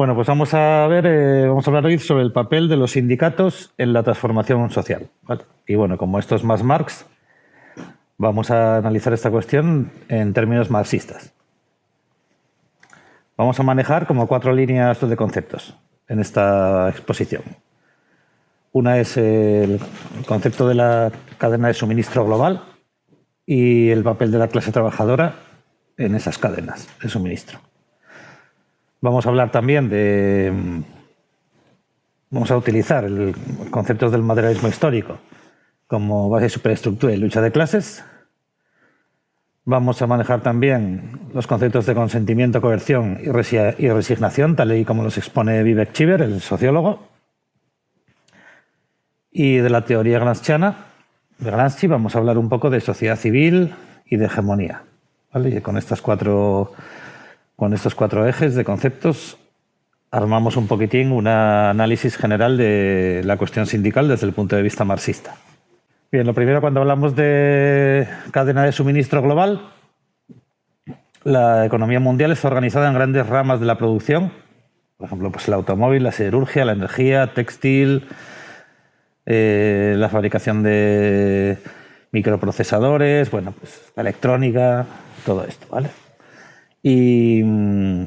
Bueno, pues vamos a ver, eh, vamos a hablar hoy sobre el papel de los sindicatos en la transformación social. Y bueno, como esto es más Marx, vamos a analizar esta cuestión en términos marxistas. Vamos a manejar como cuatro líneas de conceptos en esta exposición. Una es el concepto de la cadena de suministro global y el papel de la clase trabajadora en esas cadenas de suministro. Vamos a hablar también de... Vamos a utilizar el conceptos del materialismo histórico como base de superestructura y lucha de clases. Vamos a manejar también los conceptos de consentimiento, coerción y resignación, tal y como los expone Vivek Chiver, el sociólogo. Y de la teoría gramsciana, de Gramsci, vamos a hablar un poco de sociedad civil y de hegemonía. Y con estas cuatro con estos cuatro ejes de conceptos armamos un poquitín un análisis general de la cuestión sindical desde el punto de vista marxista. Bien, lo primero cuando hablamos de cadena de suministro global, la economía mundial está organizada en grandes ramas de la producción, por ejemplo, pues el automóvil, la siderurgia, la energía, textil, eh, la fabricación de microprocesadores, bueno, pues la electrónica, todo esto, ¿vale? Y mm,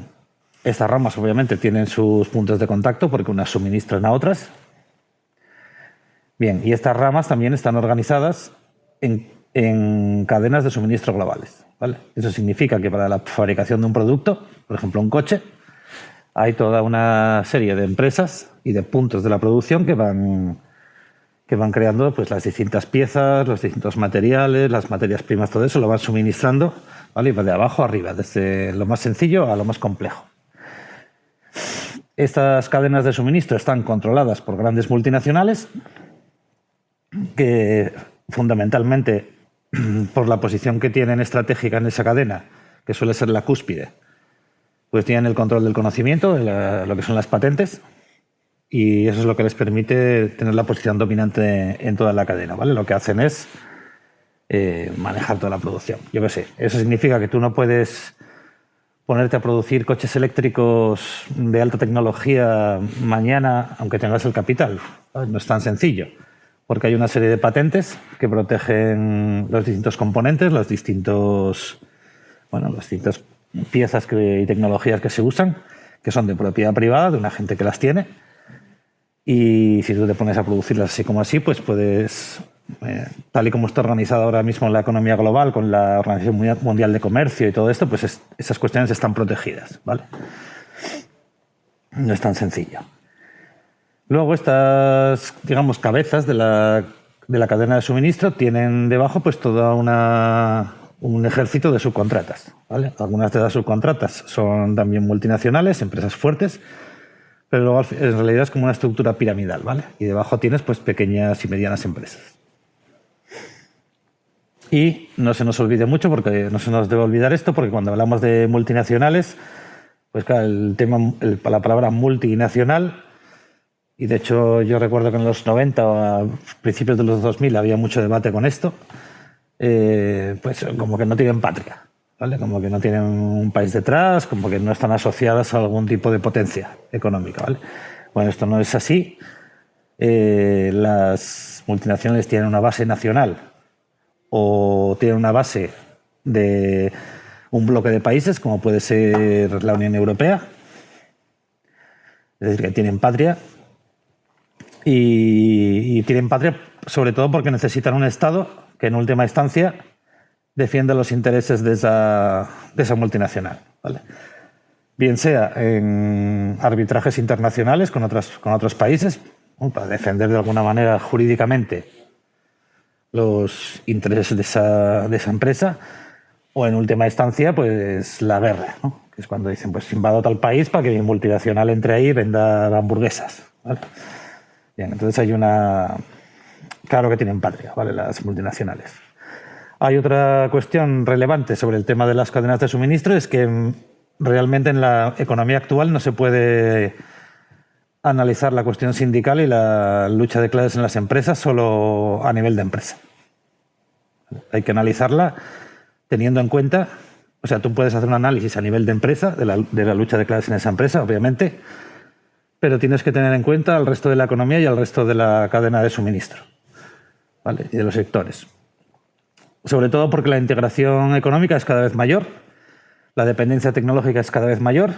estas ramas obviamente tienen sus puntos de contacto porque unas suministran a otras. Bien, y estas ramas también están organizadas en, cadenas de suministro globales. ¿vale? Eso significa que para la fabricación de un producto, por ejemplo un coche, hay toda una serie de empresas y de puntos de la producción que van, que van creando pues, las distintas piezas, los distintos materiales, las materias primas, todo eso lo van suministrando ¿vale? de abajo a arriba, desde lo más sencillo a lo más complejo. Estas cadenas de suministro están controladas por grandes multinacionales que fundamentalmente por la posición que tienen estratégica en esa cadena, que suele ser la cúspide, pues tienen el control del conocimiento, lo que son las patentes, y eso es lo que les permite tener la posición dominante en toda la cadena. ¿vale? Lo que hacen es eh, manejar toda la producción. Yo qué sé, eso significa que tú no puedes ponerte a producir coches eléctricos de alta tecnología mañana, aunque tengas el capital. No es tan sencillo, porque hay una serie de patentes que protegen los distintos componentes, los distintos, bueno, las distintas piezas y tecnologías que se usan, que son de propiedad privada, de una gente que las tiene. Y si tú te pones a producirlas así como así, pues puedes eh, tal y como está organizada ahora mismo la economía global con la Organización Mundial de Comercio y todo esto, pues esas cuestiones están protegidas. ¿vale? No es tan sencillo. Luego estas, digamos, cabezas de la, de la cadena de suministro tienen debajo pues toda una, un ejército de subcontratas. ¿vale? Algunas de las subcontratas son también multinacionales, empresas fuertes, pero luego en realidad es como una estructura piramidal, ¿vale? Y debajo tienes pues pequeñas y medianas empresas. Y no se nos olvide mucho, porque no se nos debe olvidar esto, porque cuando hablamos de multinacionales, pues claro, el tema, la palabra multinacional, y de hecho yo recuerdo que en los 90 o a principios de los 2000 había mucho debate con esto, eh, pues como que no tienen patria, ¿vale? Como que no tienen un país detrás, como que no están asociadas a algún tipo de potencia económica, ¿vale? Bueno, esto no es así. Eh, las multinacionales tienen una base nacional o tiene una base de un bloque de países, como puede ser la Unión Europea, es decir, que tienen patria, y, tienen patria sobre todo porque necesitan un Estado que en última instancia defienda los intereses de esa, multinacional. Bien sea en arbitrajes internacionales con, con otros países, para defender de alguna manera jurídicamente los intereses de esa, de esa empresa o en última instancia pues la guerra, que es cuando dicen pues invado tal país para que mi multinacional entre ahí y venda hamburguesas. Bien, entonces hay una... Claro que tienen patria, ¿vale? Las multinacionales. Hay otra cuestión relevante sobre el tema de las cadenas de suministro, es que realmente en la economía actual no se puede analizar la cuestión sindical y la lucha de clases en las empresas solo a nivel de empresa. Hay que analizarla teniendo en cuenta O sea, tú puedes hacer un análisis a nivel de empresa, de la, de la lucha de clases en esa empresa, obviamente, pero tienes que tener en cuenta al resto de la economía y al resto de la cadena de suministro ¿vale? y de los sectores. Sobre todo porque la integración económica es cada vez mayor, la dependencia tecnológica es cada vez mayor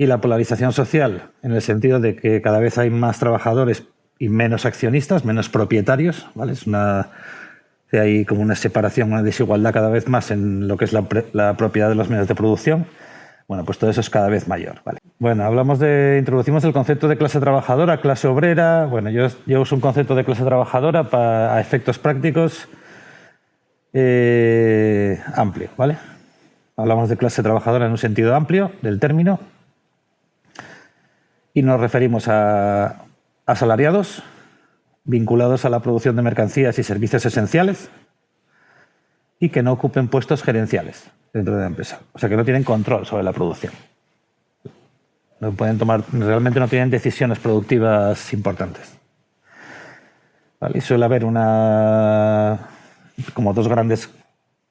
y la polarización social, en el sentido de que cada vez hay más trabajadores y menos accionistas, menos propietarios. ¿vale? Es una, hay como una separación, una desigualdad cada vez más en lo que es la, propiedad de los medios de producción. Bueno, pues todo eso es cada vez mayor. ¿vale? Bueno, hablamos de, introducimos el concepto de clase trabajadora, clase obrera. Bueno, yo, yo uso un concepto de clase trabajadora para a efectos prácticos eh, amplio, ¿vale? Hablamos de clase trabajadora en un sentido amplio del término y nos referimos a asalariados vinculados a la producción de mercancías y servicios esenciales y que no ocupen puestos gerenciales dentro de la empresa. O sea, que no tienen control sobre la producción. No pueden tomar, realmente no tienen decisiones productivas importantes. Y suele haber una, como dos grandes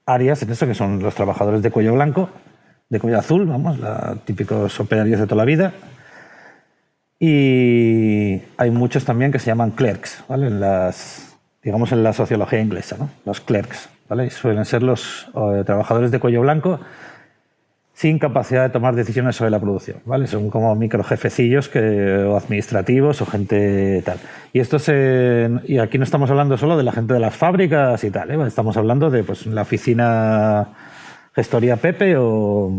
áreas en eso, que son los trabajadores de cuello blanco, de cuello azul, vamos, típicos operarios de toda la vida. Y hay muchos también que se llaman clerks, ¿vale? En las, digamos en la sociología inglesa, ¿no? los clerks. ¿vale? Suelen ser los eh, trabajadores de cuello blanco sin capacidad de tomar decisiones sobre la producción, ¿vale? Son como microjefecillos que, o administrativos o gente tal. Y esto se, y aquí no estamos hablando solo de la gente de las fábricas y tal, ¿eh? estamos hablando de pues, la oficina gestoría Pepe o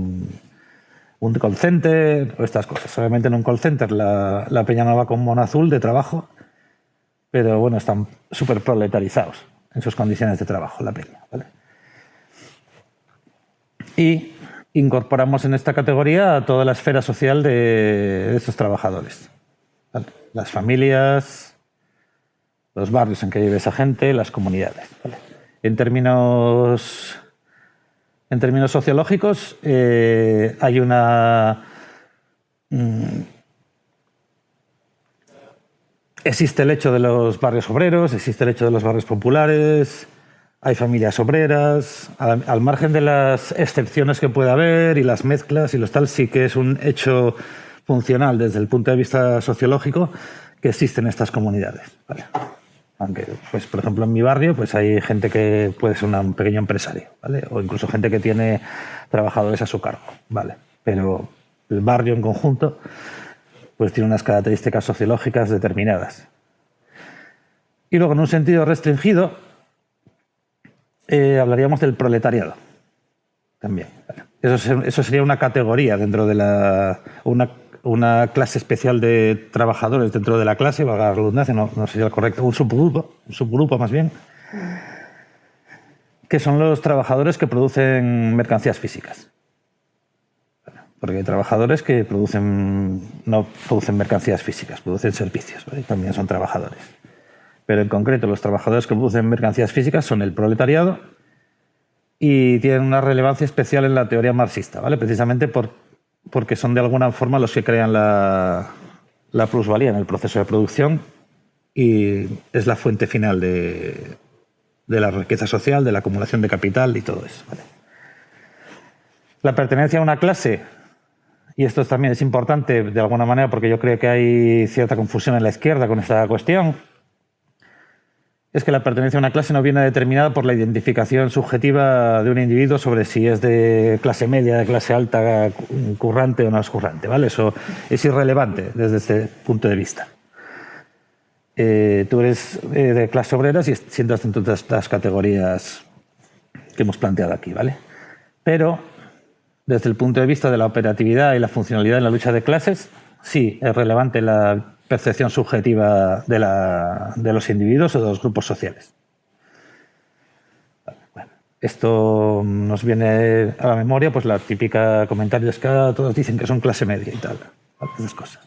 un call center o estas cosas. Obviamente en un call center la, la peña no va con mono azul de trabajo, pero bueno, están súper proletarizados en sus condiciones de trabajo, la peña, ¿vale? Y incorporamos en esta categoría a toda la esfera social de, estos trabajadores. Las familias, los barrios en que vive esa gente, las comunidades. En, términos, en términos sociológicos, eh, hay una... Mm, existe el hecho de los barrios obreros, existe el hecho de los barrios populares, hay familias obreras, al, margen de las excepciones que pueda haber y las mezclas y los tal, sí que es un hecho funcional desde el punto de vista sociológico que existen estas comunidades. Aunque, pues, por ejemplo, en mi barrio pues hay gente que puede ser un pequeño empresario, ¿vale? o incluso gente que tiene trabajadores a su cargo. ¿vale? Pero el barrio en conjunto pues tiene unas características sociológicas determinadas. Y luego, en un sentido restringido, eh, hablaríamos del proletariado. También. Eso, sería una categoría dentro de la. Una, clase especial de trabajadores dentro de la clase, valga la redundancia, no, sería el correcto, un subgrupo, un subgrupo más bien, que son los trabajadores que producen mercancías físicas. Porque hay trabajadores que producen, no producen mercancías físicas, producen servicios, también son trabajadores pero en concreto los trabajadores que producen mercancías físicas son el proletariado y tienen una relevancia especial en la teoría marxista, ¿vale? precisamente por, porque son de alguna forma los que crean la, plusvalía en el proceso de producción y es la fuente final de, la riqueza social, de la acumulación de capital y todo eso. La pertenencia a una clase, y esto también es importante de alguna manera porque yo creo que hay cierta confusión en la izquierda con esta cuestión, es que la pertenencia a una clase no viene determinada por la identificación subjetiva de un individuo sobre si es de clase media, de clase alta, currante o no es currante. ¿vale? Eso es irrelevante desde este punto de vista. Eh, tú eres eh, de clase obrera si sientas dentro de estas categorías que hemos planteado aquí. ¿vale? Pero desde el punto de vista de la operatividad y la funcionalidad en la lucha de clases, sí es relevante la percepción subjetiva de, la, de los individuos o de los grupos sociales. esto nos viene a la memoria, pues la típica comentario es que todos dicen que son clase media y tal, esas cosas.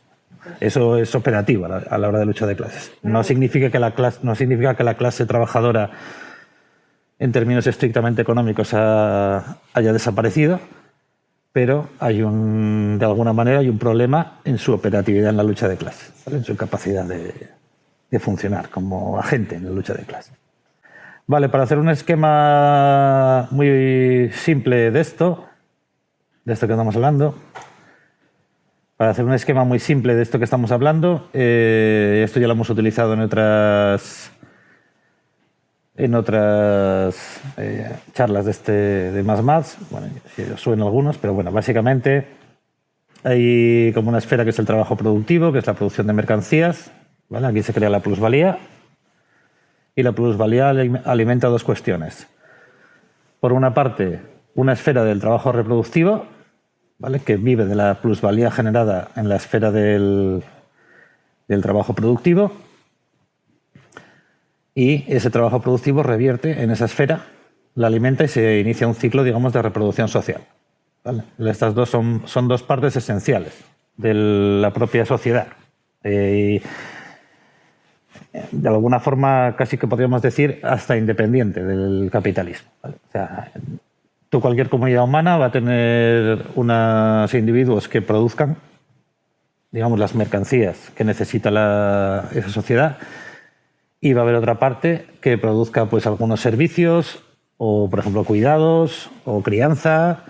Eso es operativo a la, hora de lucha de clases. No significa que la clase, no significa que la clase trabajadora, en términos estrictamente económicos, haya desaparecido, pero hay un, de alguna manera hay un problema en su operatividad en la lucha de clases, en su capacidad de, funcionar como agente en la lucha de clases. Vale, para hacer un esquema muy simple de esto, de esto que estamos hablando. Para hacer un esquema muy simple de esto que estamos hablando, eh, esto ya lo hemos utilizado en otras en otras eh, charlas de este de más más, bueno, suenan algunos, pero bueno, básicamente hay como una esfera que es el trabajo productivo, que es la producción de mercancías, ¿vale? Aquí se crea la plusvalía y la plusvalía alimenta dos cuestiones. Por una parte, una esfera del trabajo reproductivo, ¿vale? que vive de la plusvalía generada en la esfera del, del trabajo productivo, y ese trabajo productivo revierte en esa esfera, la alimenta y se inicia un ciclo, digamos, de reproducción social. Estas dos son, son, dos partes esenciales de la propia sociedad. Eh, de alguna forma, casi que podríamos decir, hasta independiente del capitalismo. O sea, tú, cualquier comunidad humana va a tener unos individuos que produzcan, digamos, las mercancías que necesita esa sociedad y va a haber otra parte que produzca pues algunos servicios o, por ejemplo, cuidados o crianza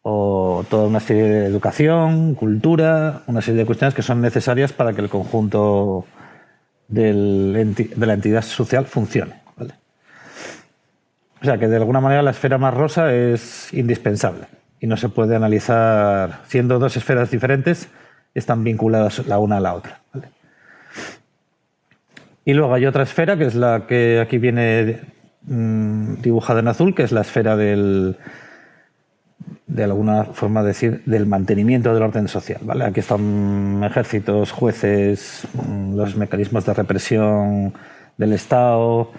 o toda una serie de educación, cultura, una serie de cuestiones que son necesarias para que el conjunto de la entidad social funcione. O sea que de alguna manera la esfera más rosa es indispensable y no se puede analizar, siendo dos esferas diferentes, están vinculadas la una a la otra. Y luego hay otra esfera, que es la que aquí viene mm, dibujada en azul, que es la esfera del, de alguna forma decir, del mantenimiento del orden social. ¿vale? Aquí están ejércitos, jueces, mm, los mecanismos de represión del Estado,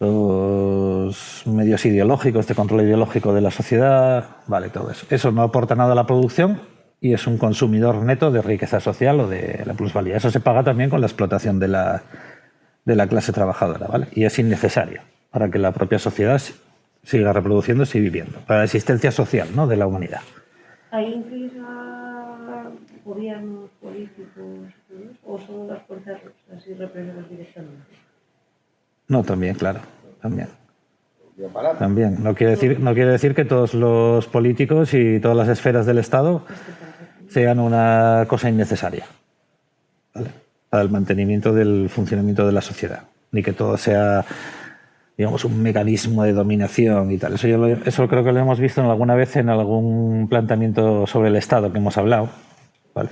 los medios ideológicos, de control ideológico de la sociedad, vale, todo eso. Eso no aporta nada a la producción y es un consumidor neto de riqueza social o de la plusvalía. Eso se paga también con la explotación de la, de la clase trabajadora, ¿vale? Y es innecesario para que la propia sociedad siga reproduciéndose y viviendo, para la existencia social ¿no? de la humanidad. ¿Hay a gobiernos políticos o son las fuerzas así representadas directamente? No, también, claro, también. También. No quiere, decir, no quiere decir que todos los políticos y todas las esferas del Estado sean una cosa innecesaria. Para el mantenimiento del funcionamiento de la sociedad, ni que todo sea digamos, un mecanismo de dominación y tal. Eso, yo eso creo que lo hemos visto alguna vez en algún planteamiento sobre el Estado que hemos hablado, ¿vale?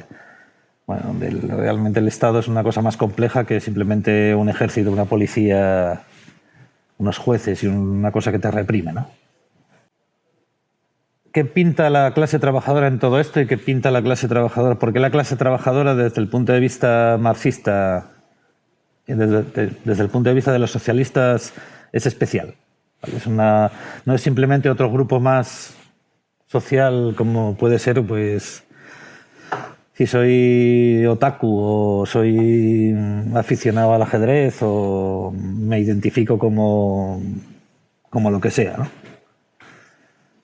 Bueno, realmente el Estado es una cosa más compleja que simplemente un ejército, una policía, unos jueces y una cosa que te reprime, ¿no? ¿Qué pinta la clase trabajadora en todo esto y qué pinta la clase trabajadora? Porque la clase trabajadora desde el punto de vista marxista, desde, desde el punto de vista de los socialistas, es especial. Es una, no es simplemente otro grupo más social como puede ser, pues, si soy otaku o soy aficionado al ajedrez o me identifico como, como lo que sea, ¿no?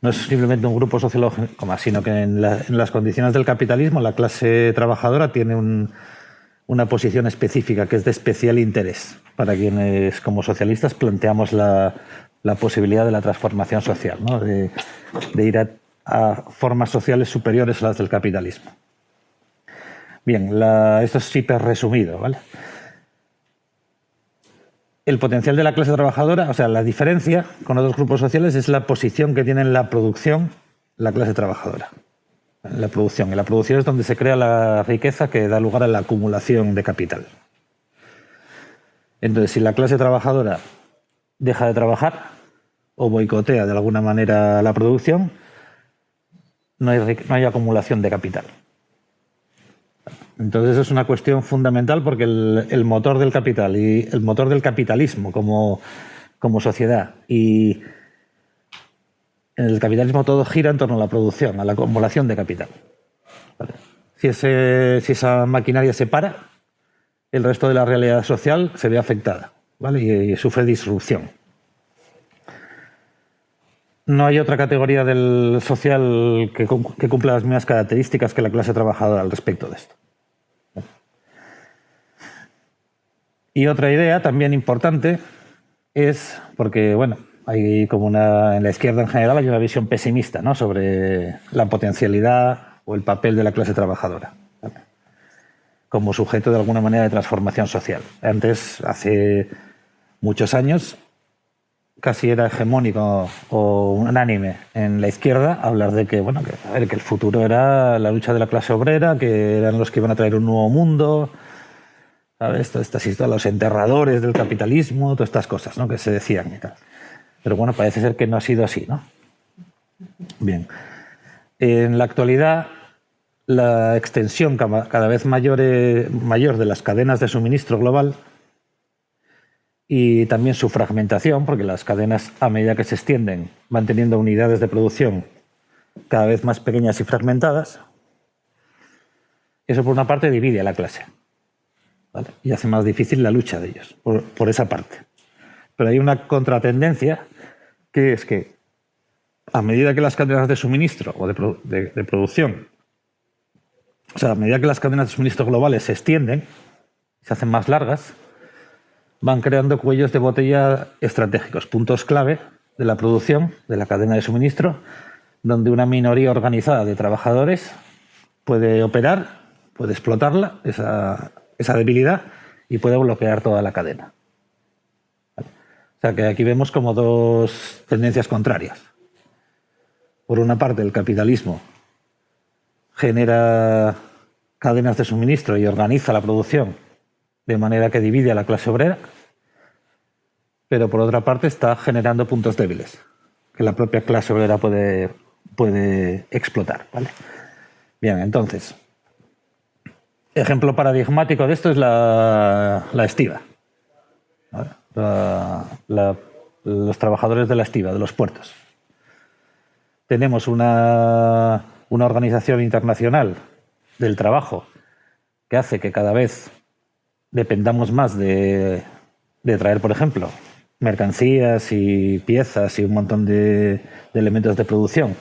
No es simplemente un grupo sociológico más, sino que en, las condiciones del capitalismo la clase trabajadora tiene una posición específica que es de especial interés para quienes como socialistas planteamos la, posibilidad de la transformación social, de, ir a, formas sociales superiores a las del capitalismo. Bien, esto es hiper resumido. ¿vale? El potencial de la clase trabajadora, o sea, la diferencia con otros grupos sociales es la posición que tiene en la producción la clase trabajadora. La producción. Y la producción es donde se crea la riqueza que da lugar a la acumulación de capital. Entonces, si la clase trabajadora deja de trabajar o boicotea de alguna manera la producción, no hay, no hay acumulación de capital. Entonces es una cuestión fundamental porque el, motor del capital y el motor del capitalismo como, sociedad y en el capitalismo todo gira en torno a la producción, a la acumulación de capital. Si, si esa maquinaria se para, el resto de la realidad social se ve afectada ¿vale? y, sufre disrupción. No hay otra categoría del social que cumpla las mismas características que la clase trabajadora al respecto de esto. Y otra idea también importante es, porque bueno, hay como una, en la izquierda en general hay una visión pesimista ¿no? sobre la potencialidad o el papel de la clase trabajadora como sujeto de alguna manera de transformación social. Antes, hace muchos años, casi era hegemónico o unánime en la izquierda hablar de que, bueno, que, a ver, que el futuro era la lucha de la clase obrera, que eran los que iban a traer un nuevo mundo, ¿sabes? Estas historias, los enterradores del capitalismo, todas estas cosas ¿no? que se decían y tal. Pero bueno, parece ser que no ha sido así, ¿no? Bien. En la actualidad, la extensión cada vez mayor, eh, mayor de las cadenas de suministro global y también su fragmentación, porque las cadenas a medida que se extienden van teniendo unidades de producción cada vez más pequeñas y fragmentadas. Eso por una parte divide a la clase y hace más difícil la lucha de ellos, por, esa parte. Pero hay una contratendencia que es que a medida que las cadenas de suministro o de, de producción, o sea, a medida que las cadenas de suministro globales se extienden, se hacen más largas, van creando cuellos de botella estratégicos, puntos clave de la producción, de la cadena de suministro, donde una minoría organizada de trabajadores puede operar, puede explotarla, esa, debilidad, y puede bloquear toda la cadena. O sea que aquí vemos como dos tendencias contrarias. Por una parte, el capitalismo genera cadenas de suministro y organiza la producción de manera que divide a la clase obrera, pero por otra parte está generando puntos débiles que la propia clase obrera puede, puede explotar. ¿vale? Bien, entonces, ejemplo paradigmático de esto es la, estiva. los trabajadores de la estiva, de los puertos. Tenemos una, una organización internacional del trabajo que hace que cada vez dependamos más de, traer, por ejemplo, mercancías y piezas y un montón de, elementos de producción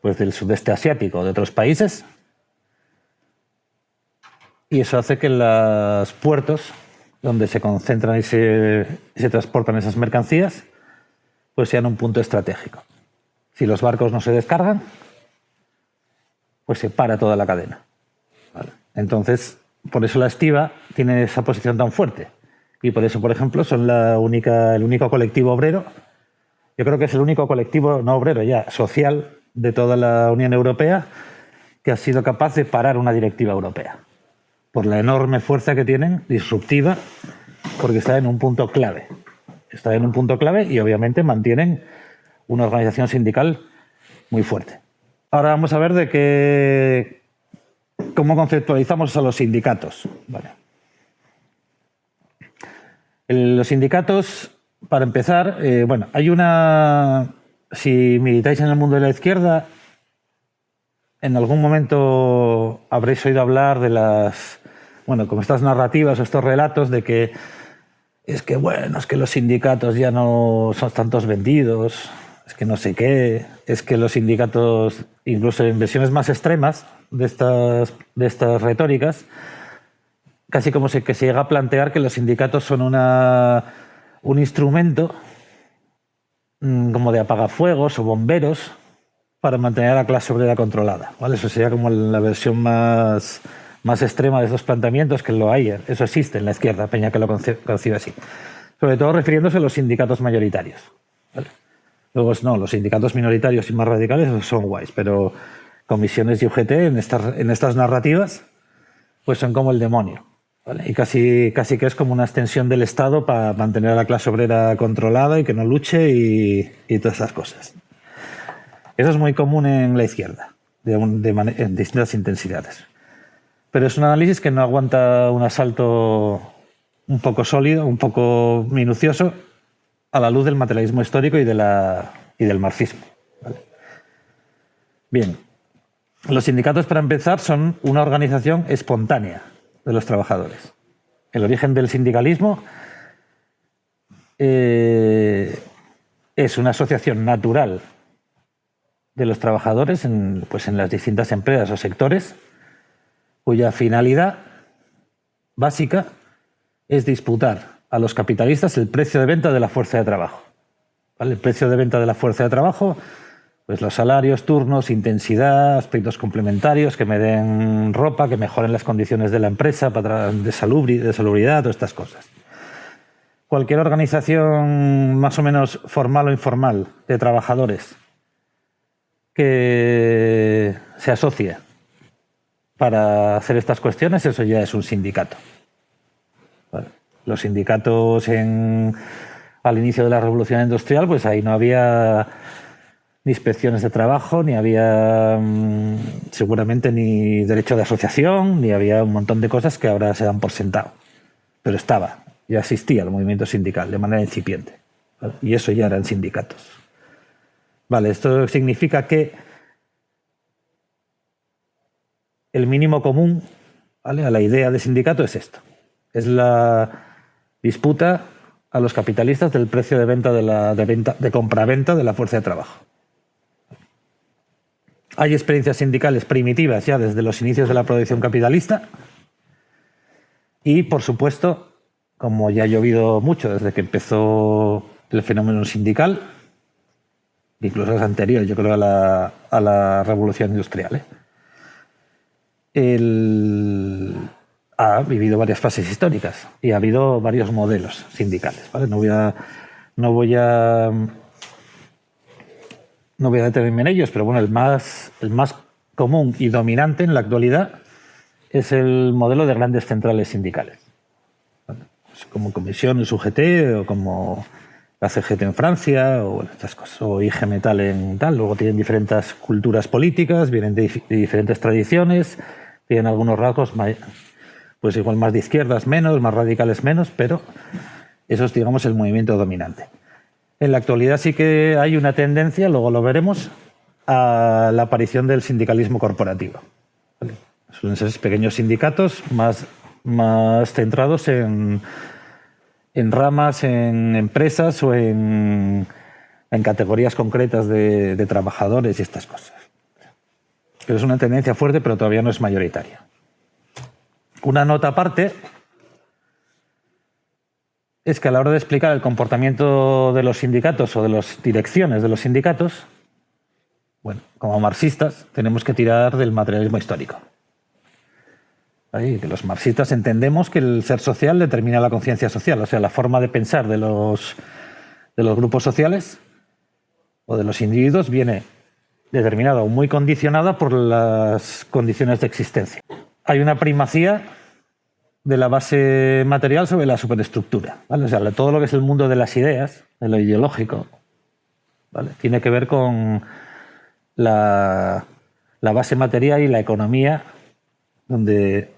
pues del sudeste asiático, de otros países. Y eso hace que los puertos donde se concentran y se, se, transportan esas mercancías, pues sean un punto estratégico. Si los barcos no se descargan, pues se para toda la cadena. Entonces, por eso la estiva tiene esa posición tan fuerte. Y por eso, por ejemplo, son la única, el único colectivo obrero, yo creo que es el único colectivo, no obrero ya, social de toda la Unión Europea que ha sido capaz de parar una directiva europea. Por la enorme fuerza que tienen, disruptiva, porque está en un punto clave. Está en un punto clave y obviamente mantienen una organización sindical muy fuerte. Ahora vamos a ver de qué, ¿Cómo conceptualizamos a los sindicatos? los sindicatos, para empezar, eh, bueno, hay una... Si militáis en el mundo de la izquierda, en algún momento habréis oído hablar de las, bueno, como estas narrativas o estos relatos de que es que, bueno, es que los sindicatos ya no son tantos vendidos, es que no sé qué, es que los sindicatos, incluso en versiones más extremas, de estas, de estas retóricas, casi como que se llega a plantear que los sindicatos son una, un instrumento mm, como de apagafuegos o bomberos para mantener a la clase obrera controlada. ¿vale? Eso sería como la versión más, más extrema de esos planteamientos, que lo hay, eso existe en la izquierda, Peña que lo concibe así. Sobre todo refiriéndose a los sindicatos mayoritarios. Luego, no, los sindicatos minoritarios y más radicales son guays, pero comisiones y UGT en estas, en estas narrativas, pues son como el demonio. Y casi, casi que es como una extensión del Estado para mantener a la clase obrera controlada y que no luche y, todas esas cosas. Eso es muy común en la izquierda, de, en distintas intensidades. Pero es un análisis que no aguanta un asalto un poco sólido, un poco minucioso, a la luz del materialismo histórico y, del marxismo. Bien, los sindicatos, para empezar, son una organización espontánea de los trabajadores. El origen del sindicalismo eh, es una asociación natural de los trabajadores en, pues en las distintas empresas o sectores cuya finalidad básica es disputar a los capitalistas el precio de venta de la fuerza de trabajo. El precio de venta de la fuerza de trabajo, pues los salarios, turnos, intensidad, aspectos complementarios que me den ropa, que mejoren las condiciones de la empresa de, salubri, de salubridad, todas estas cosas. Cualquier organización más o menos formal o informal de trabajadores que se asocie para hacer estas cuestiones, eso ya es un sindicato. Los sindicatos en, al inicio de la revolución industrial, pues ahí no había ni inspecciones de trabajo, ni había mm, seguramente ni derecho de asociación, ni había un montón de cosas que ahora se dan por sentado. Pero estaba, ya existía el movimiento sindical de manera incipiente. Y eso ya eran sindicatos. Vale, esto significa que el mínimo común a la idea de sindicato es esto. Es la disputa a los capitalistas del precio de venta de, la, de, venta, de compraventa de la fuerza de trabajo. Hay experiencias sindicales primitivas ya desde los inicios de la producción capitalista y, por supuesto, como ya ha llovido mucho desde que empezó el fenómeno sindical, incluso es anterior, yo creo, a la, a la revolución industrial. ¿eh? El, ha vivido varias fases históricas y ha habido varios modelos sindicales. ¿vale? No, voy a, no, voy a, no voy a detenerme en ellos, pero bueno, el más, el más común y dominante en la actualidad es el modelo de grandes centrales sindicales. Como Comisión, el UGT o como la CGT en Francia o estas cosas, o IG Metal en tal. Luego tienen diferentes culturas políticas, vienen de, diferentes tradiciones, tienen algunos rasgos pues igual más de izquierdas menos, más radicales menos, pero eso es digamos el movimiento dominante. En la actualidad sí que hay una tendencia, luego lo veremos, a la aparición del sindicalismo corporativo. Suelen ser pequeños sindicatos más, más centrados en en ramas, en empresas o en, categorías concretas de, trabajadores y estas cosas. Pero es una tendencia fuerte, pero todavía no es mayoritaria. Una nota aparte es que a la hora de explicar el comportamiento de los sindicatos o de las direcciones de los sindicatos, bueno, como marxistas tenemos que tirar del materialismo histórico que los marxistas entendemos que el ser social determina la conciencia social, o sea, la forma de pensar de los, de los grupos sociales o de los individuos viene determinada o muy condicionada por las condiciones de existencia. Hay una primacía de la base material sobre la superestructura. O sea, todo lo que es el mundo de las ideas, de lo ideológico, tiene que ver con la, la base material y la economía, donde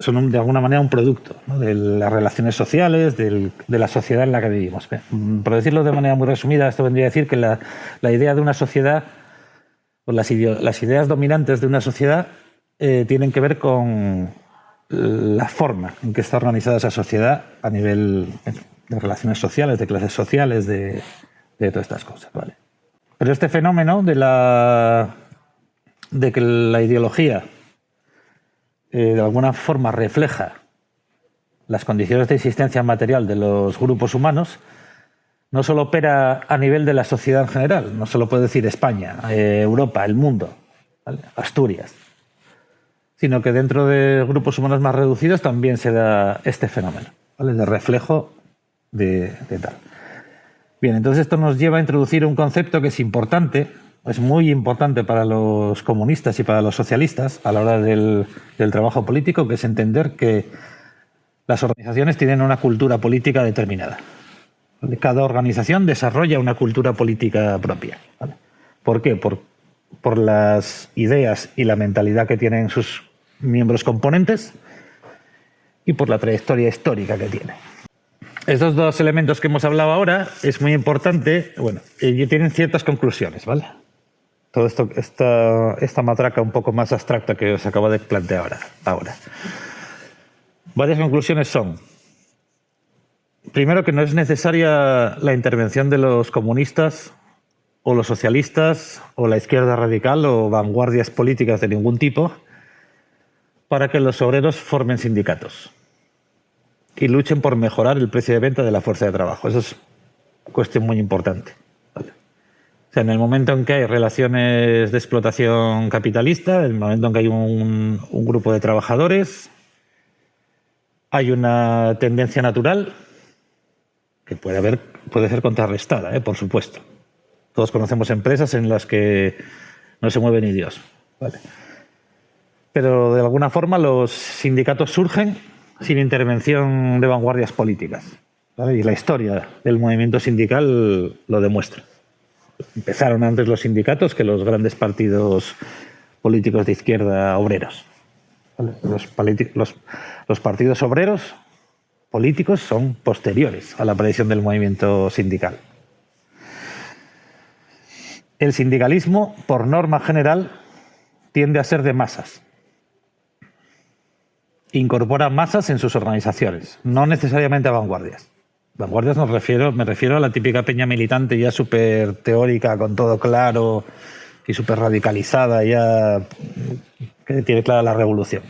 son de alguna manera un producto de las relaciones sociales, de la sociedad en la que vivimos. Por decirlo de manera muy resumida, esto vendría a decir que la, idea de una sociedad, o las, ideas dominantes de una sociedad, eh, tienen que ver con la forma en que está organizada esa sociedad a nivel de relaciones sociales, de clases sociales, de, de todas estas cosas. ¿vale? Pero este fenómeno de, la, de que la ideología eh, de alguna forma refleja las condiciones de existencia material de los grupos humanos, no solo opera a nivel de la sociedad en general, no solo puede decir España, eh, Europa, el mundo, Asturias, sino que dentro de grupos humanos más reducidos también se da este fenómeno, de reflejo de tal. Bien, entonces esto nos lleva a introducir un concepto que es importante, es muy importante para los comunistas y para los socialistas a la hora del, trabajo político, que es entender que las organizaciones tienen una cultura política determinada. Cada organización desarrolla una cultura política propia. ¿Por qué? Por, por las ideas y la mentalidad que tienen sus miembros componentes y por la trayectoria histórica que tiene. Estos dos elementos que hemos hablado ahora es muy importante, bueno, y tienen ciertas conclusiones, ¿vale? Todo esto, esta, esta matraca un poco más abstracta que os acabo de plantear ahora. Varias conclusiones son, primero que no es necesaria la intervención de los comunistas o los socialistas o la izquierda radical o vanguardias políticas de ningún tipo para que los obreros formen sindicatos y luchen por mejorar el precio de venta de la fuerza de trabajo. Eso es cuestión muy importante. O sea, en el momento en que hay relaciones de explotación capitalista, en el momento en que hay un, un grupo de trabajadores, hay una tendencia natural que puede, haber, puede ser contrarrestada, ¿eh? por supuesto. Todos conocemos empresas en las que no se mueve ni Dios. Vale. Pero de alguna forma los sindicatos surgen sin intervención de vanguardias políticas. ¿vale? Y la historia del movimiento sindical lo demuestra empezaron antes los sindicatos que los grandes partidos políticos de izquierda obreros. Los, los, partidos obreros políticos son posteriores a la aparición del movimiento sindical. El sindicalismo, por norma general, tiende a ser de masas. Incorpora masas en sus organizaciones, no necesariamente a vanguardias. Vanguardias nos me refiero a la típica peña militante ya súper teórica, con todo claro y súper radicalizada, ya que tiene clara la revolución.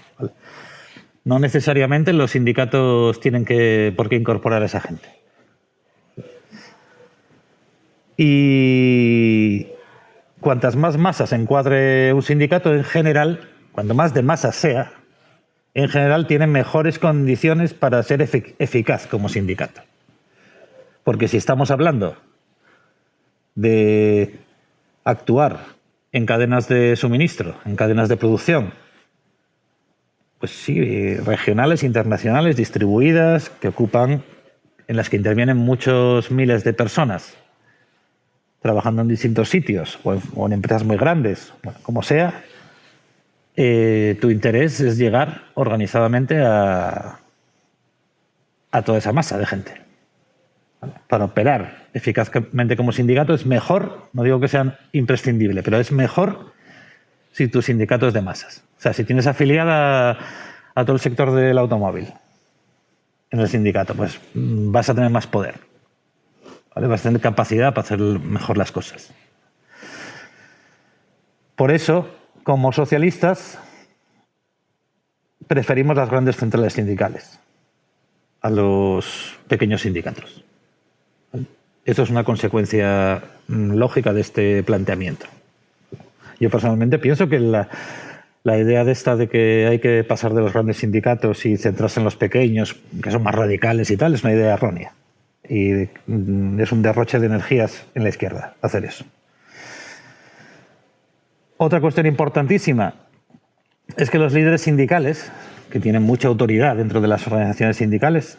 No necesariamente los sindicatos tienen que, por qué incorporar a esa gente. Y cuantas más masas encuadre un sindicato, en general, cuanto más de masa sea, en general tienen mejores condiciones para ser eficaz como sindicato. Porque si estamos hablando de actuar en cadenas de suministro, en cadenas de producción, pues sí, regionales, internacionales, distribuidas, que ocupan, en las que intervienen muchos miles de personas, trabajando en distintos sitios o en, empresas muy grandes, como sea, eh, tu interés es llegar organizadamente a toda esa masa de gente para operar eficazmente como sindicato es mejor, no digo que sean imprescindible, pero es mejor si tu sindicato es de masas. O sea, si tienes afiliada a todo el sector del automóvil en el sindicato, pues mm, vas a tener más poder. Vas a tener capacidad para hacer mejor las cosas. Por eso, como socialistas, preferimos las grandes centrales sindicales a los pequeños sindicatos. Eso es una consecuencia mm, lógica de este planteamiento. Yo personalmente pienso que la, idea de esta de que hay que pasar de los grandes sindicatos y centrarse en los pequeños, que son más radicales y tal, es una idea errónea. Y mm, es un derroche de energías en la izquierda hacer eso. Otra cuestión importantísima es que los líderes sindicales, que tienen mucha autoridad dentro de las organizaciones sindicales,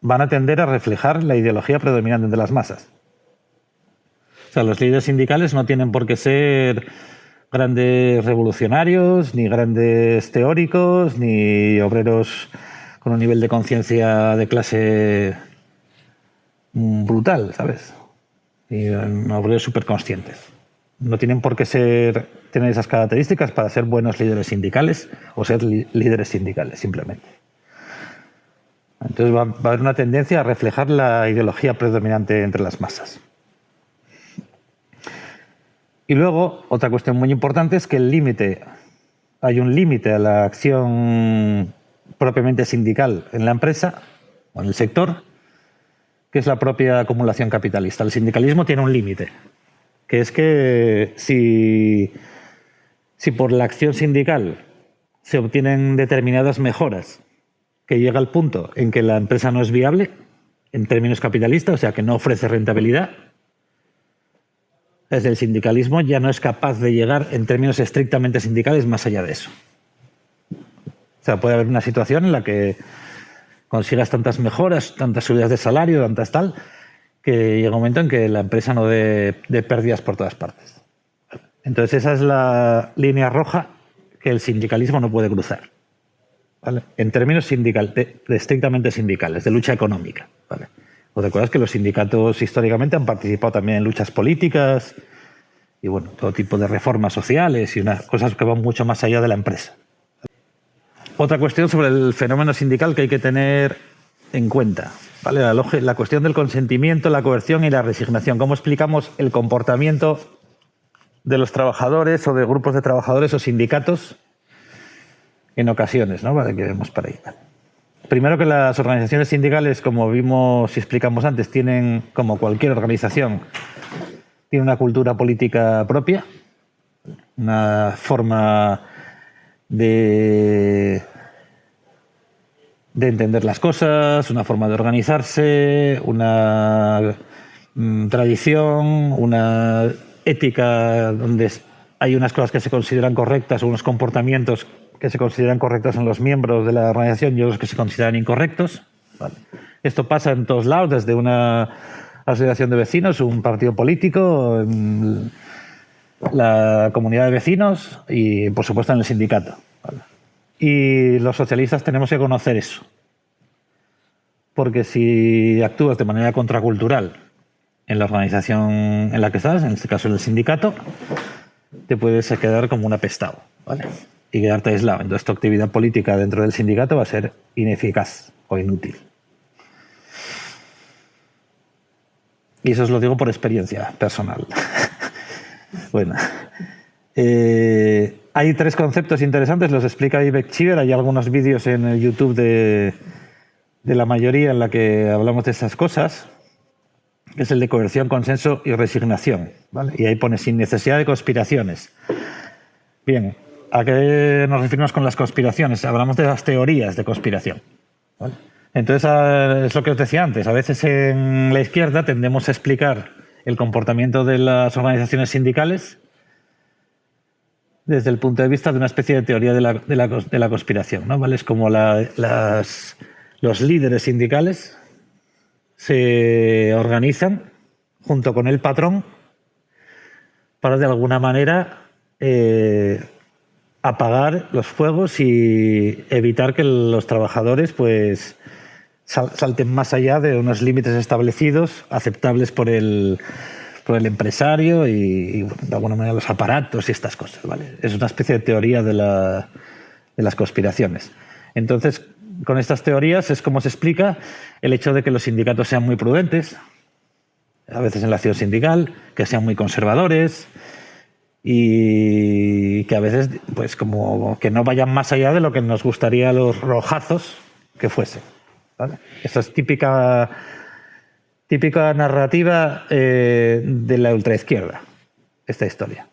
van a tender a reflejar la ideología predominante de las masas. O sea, los líderes sindicales no tienen por qué ser grandes revolucionarios, ni grandes teóricos, ni obreros con un nivel de conciencia de clase brutal, ¿sabes? Y obreros súper conscientes. No tienen por qué ser, tener esas características para ser buenos líderes sindicales o ser líderes sindicales, simplemente. Entonces va, a haber una tendencia a reflejar la ideología predominante entre las masas. Y luego, otra cuestión muy importante es que el límite, hay un límite a la acción propiamente sindical en la empresa o en el sector, que es la propia acumulación capitalista. El sindicalismo tiene un límite, que es que si, si por la acción sindical se obtienen determinadas mejoras que llega al punto en que la empresa no es viable en términos capitalistas, o sea, que no ofrece rentabilidad, desde el sindicalismo ya no es capaz de llegar en términos estrictamente sindicales más allá de eso. O sea, puede haber una situación en la que consigas tantas mejoras, tantas subidas de salario, tantas tal, que llega un momento en que la empresa no dé de pérdidas por todas partes. Entonces esa es la línea roja que el sindicalismo no puede cruzar en términos sindical, estrictamente sindicales, de lucha económica. ¿vale? ¿Os recuerdas que los sindicatos históricamente han participado también en luchas políticas y bueno, todo tipo de reformas sociales y unas cosas que van mucho más allá de la empresa? Otra cuestión sobre el fenómeno sindical que hay que tener en cuenta. ¿vale? La cuestión del consentimiento, la coerción y la resignación. ¿Cómo explicamos el comportamiento de los trabajadores o de grupos de trabajadores o sindicatos en ocasiones, ¿no? Para que vemos para ahí. Primero que las organizaciones sindicales, como vimos y explicamos antes, tienen, como cualquier organización, tiene una cultura política propia, una forma de, de entender las cosas, una forma de organizarse, una mm, tradición, una ética donde hay unas cosas que se consideran correctas, unos comportamientos que se consideran correctos en los miembros de la organización y otros que se consideran incorrectos. Esto pasa en todos lados, desde una asociación de vecinos, un partido político, la comunidad de vecinos y, por supuesto, en el sindicato. Y los socialistas tenemos que conocer eso. Porque si actúas de manera contracultural en la organización en la que estás, en este caso en el sindicato, te puedes quedar como un apestado ¿vale? Y quedarte aislado. Entonces tu actividad política dentro del sindicato va a ser ineficaz o inútil. Y eso os lo digo por experiencia personal. bueno, eh, hay tres conceptos interesantes, los explica Ivek Chiver, hay algunos vídeos en el YouTube de, de la mayoría en la que hablamos de esas cosas, es el de coerción, consenso y resignación. ¿vale? Y ahí pone sin necesidad de conspiraciones. Bien, ¿a qué nos referimos con las conspiraciones? Hablamos de las teorías de conspiración. ¿vale? Entonces, ah, es lo que os decía antes, a veces en la izquierda tendemos a explicar el comportamiento de las organizaciones sindicales desde el punto de vista de una especie de teoría de la, de la, de la conspiración. ¿no? ¿Vale? Es como la, las, los líderes sindicales se organizan junto con el patrón para de alguna manera eh, apagar los fuegos y evitar que los trabajadores pues salten más allá de unos límites establecidos, aceptables por el, por el empresario y, de alguna manera los aparatos y estas cosas. ¿vale? Es una especie de teoría de, la, de las conspiraciones. Entonces, con estas teorías es como se explica el hecho de que los sindicatos sean muy prudentes, a veces en la acción sindical, que sean muy conservadores y que a veces pues como que no vayan más allá de lo que nos gustaría los rojazos que fuesen. ¿vale? Esta es típica, típica narrativa eh, de la ultraizquierda, esta historia.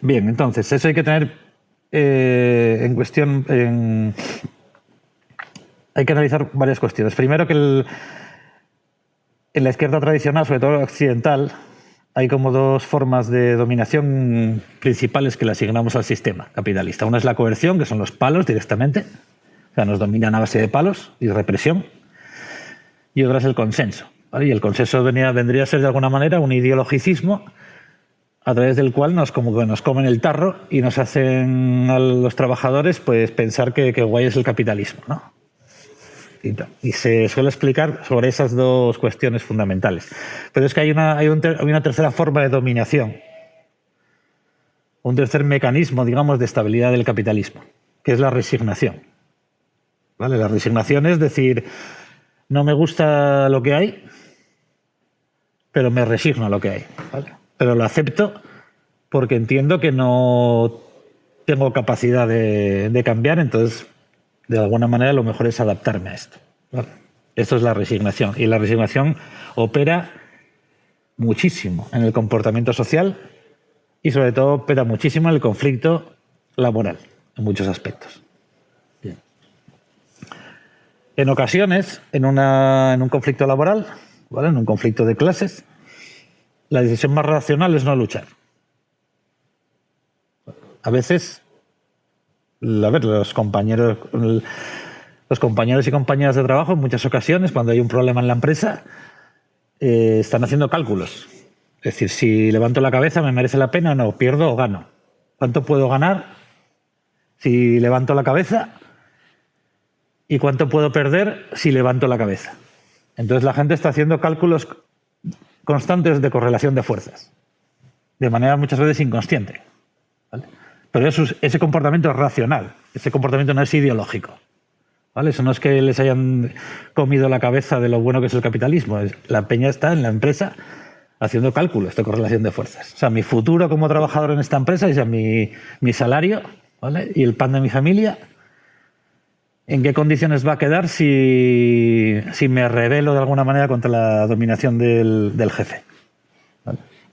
Bien, entonces, eso hay que tener eh, en cuestión... Hay que analizar varias cuestiones. Primero que el, en la izquierda tradicional, sobre todo occidental, hay como dos formas de dominación principales que le asignamos al sistema capitalista. Una es la coerción, que son los palos directamente, o sea, nos dominan a base de palos y represión. Y otra es el consenso. Y el consenso vendría a ser de alguna manera un ideologicismo a través del cual nos como que nos comen el tarro y nos hacen a los trabajadores pues pensar que, que guay es el capitalismo, ¿no? Y, se suele explicar sobre esas dos cuestiones fundamentales. Pero es que hay una, hay, un hay una tercera forma de dominación, un tercer mecanismo, digamos, de estabilidad del capitalismo, que es la resignación. ¿Vale? La resignación es decir, no me gusta lo que hay, pero me resigno a lo que hay. pero lo acepto porque entiendo que no tengo capacidad de cambiar, entonces de alguna manera lo mejor es adaptarme a esto. Esto es la resignación y la resignación opera muchísimo en el comportamiento social y sobre todo opera muchísimo en el conflicto laboral, en muchos aspectos. En ocasiones, en, un conflicto laboral, en un conflicto de clases, la decisión más racional es no luchar. A veces, a ver, los compañeros, los compañeros y compañeras de trabajo, en muchas ocasiones, cuando hay un problema en la empresa, eh, están haciendo cálculos. Es decir, si levanto la cabeza, ¿me merece la pena o no? ¿Pierdo o gano? ¿Cuánto puedo ganar si levanto la cabeza? ¿Y cuánto puedo perder si levanto la cabeza? Entonces la gente está haciendo cálculos constantes de correlación de fuerzas, de manera muchas veces inconsciente. ¿vale? Pero eso, ese comportamiento es racional, ese comportamiento no es ideológico. ¿vale? Eso no es que les hayan comido la cabeza de lo bueno que es el capitalismo. La peña está en la empresa haciendo cálculos de correlación de fuerzas. O sea, mi futuro como trabajador en esta empresa, es mi, mi salario ¿vale? y el pan de mi familia, en qué condiciones va a quedar si, si me revelo de alguna manera contra la dominación del, del jefe.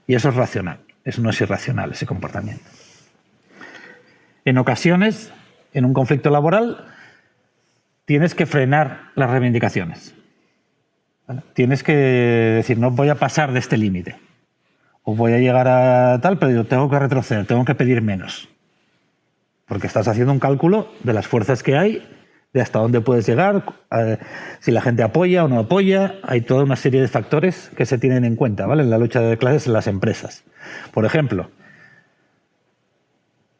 Y eso es racional, eso no es irracional, ese comportamiento. En ocasiones, en un conflicto laboral, tienes que frenar las reivindicaciones. Tienes que decir, no voy a pasar de este límite. O voy a llegar a tal, pero tengo que retroceder, tengo que pedir menos. Porque estás haciendo un cálculo de las fuerzas que hay, de hasta dónde puedes llegar, si la gente apoya o no apoya. Hay toda una serie de factores que se tienen en cuenta ¿vale? en la lucha de clases en las empresas. Por ejemplo,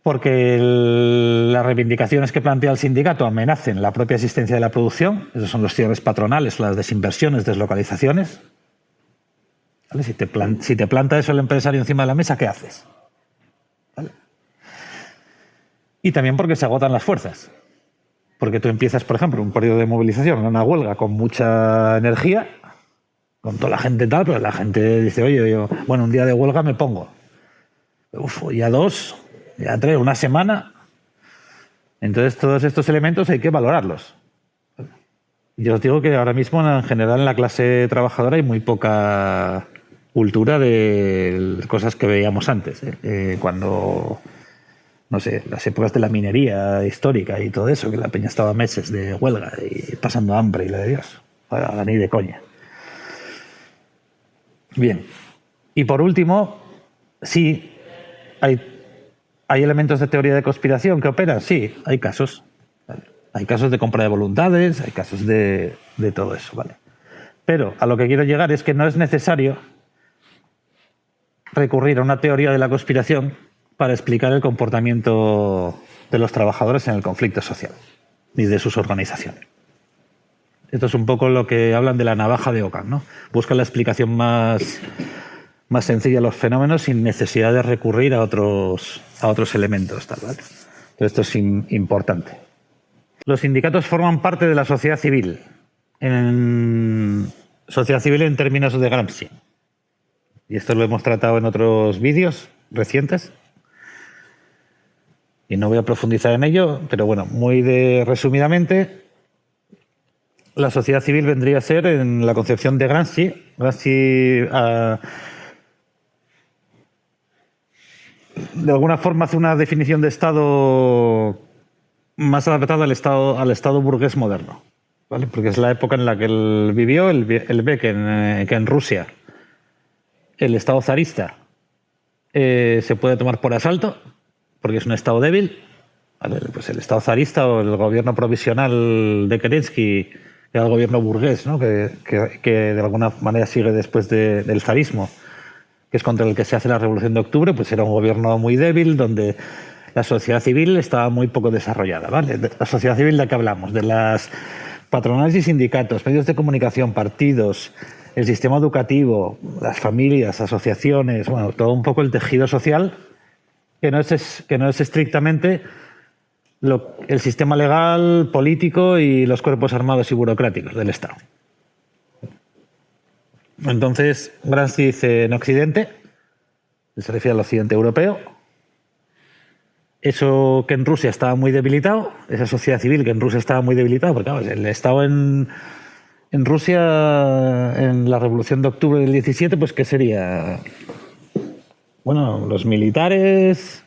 porque las reivindicaciones que plantea el sindicato amenacen la propia existencia de la producción, esos son los cierres patronales, las desinversiones, deslocalizaciones. Si, te planta eso el empresario encima de la mesa, ¿qué haces? Y también porque se agotan las fuerzas. Porque tú empiezas, por ejemplo, un periodo de movilización, una huelga con mucha energía, con toda la gente tal, pero la gente dice, oye, yo, bueno, un día de huelga me pongo. Uf, ya dos, ya tres, una semana. Entonces, todos estos elementos hay que valorarlos. Yo os digo que ahora mismo, en general, en la clase trabajadora hay muy poca cultura de cosas que veíamos antes. ¿eh? Eh, cuando, no sé, las épocas de la minería histórica y todo eso, que la peña estaba meses de huelga y pasando hambre y la de Dios. Ahora ni de coña. Bien. Y por último, sí, hay ¿Hay elementos de teoría de conspiración que operan? Sí, hay casos. Hay casos de compra de voluntades, hay casos de, todo eso, ¿vale? Pero a lo que quiero llegar es que no es necesario recurrir a una teoría de la conspiración para explicar el comportamiento de los trabajadores en el conflicto social, ni de sus organizaciones. Esto es un poco lo que hablan de la navaja de Ockham, ¿no? Busca la explicación más más sencilla los fenómenos sin necesidad de recurrir a otros, a otros elementos. Tal, esto es importante. Los sindicatos forman parte de la sociedad civil. En sociedad civil en términos de Gramsci. Y esto lo hemos tratado en otros vídeos recientes. Y no voy a profundizar en ello, pero bueno, muy de, resumidamente, la sociedad civil vendría a ser en la concepción de Gramsci. Gramsci ah, de alguna forma hace una definición de Estado más adaptada al Estado, al estado burgués moderno. ¿vale? Porque es la época en la que él vivió, él, ve que en, Rusia el Estado zarista eh, se puede tomar por asalto, porque es un Estado débil. Pues el Estado zarista o el gobierno provisional de Kerensky, que era el gobierno burgués, ¿no? que, de alguna manera sigue después del zarismo que es contra el que se hace la Revolución de Octubre, pues era un gobierno muy débil, donde la sociedad civil estaba muy poco desarrollada. ¿vale? La sociedad civil de la que hablamos, de las patronales y sindicatos, medios de comunicación, partidos, el sistema educativo, las familias, asociaciones, bueno, todo un poco el tejido social, que no es, que no es estrictamente el sistema legal, político y los cuerpos armados y burocráticos del Estado. Entonces, Gramsci dice en Occidente, se refiere al occidente europeo, eso que en Rusia estaba muy debilitado, esa sociedad civil que en Rusia estaba muy debilitada, porque el Estado en, en Rusia, en la Revolución de Octubre del 17, pues ¿qué sería? Bueno, los militares,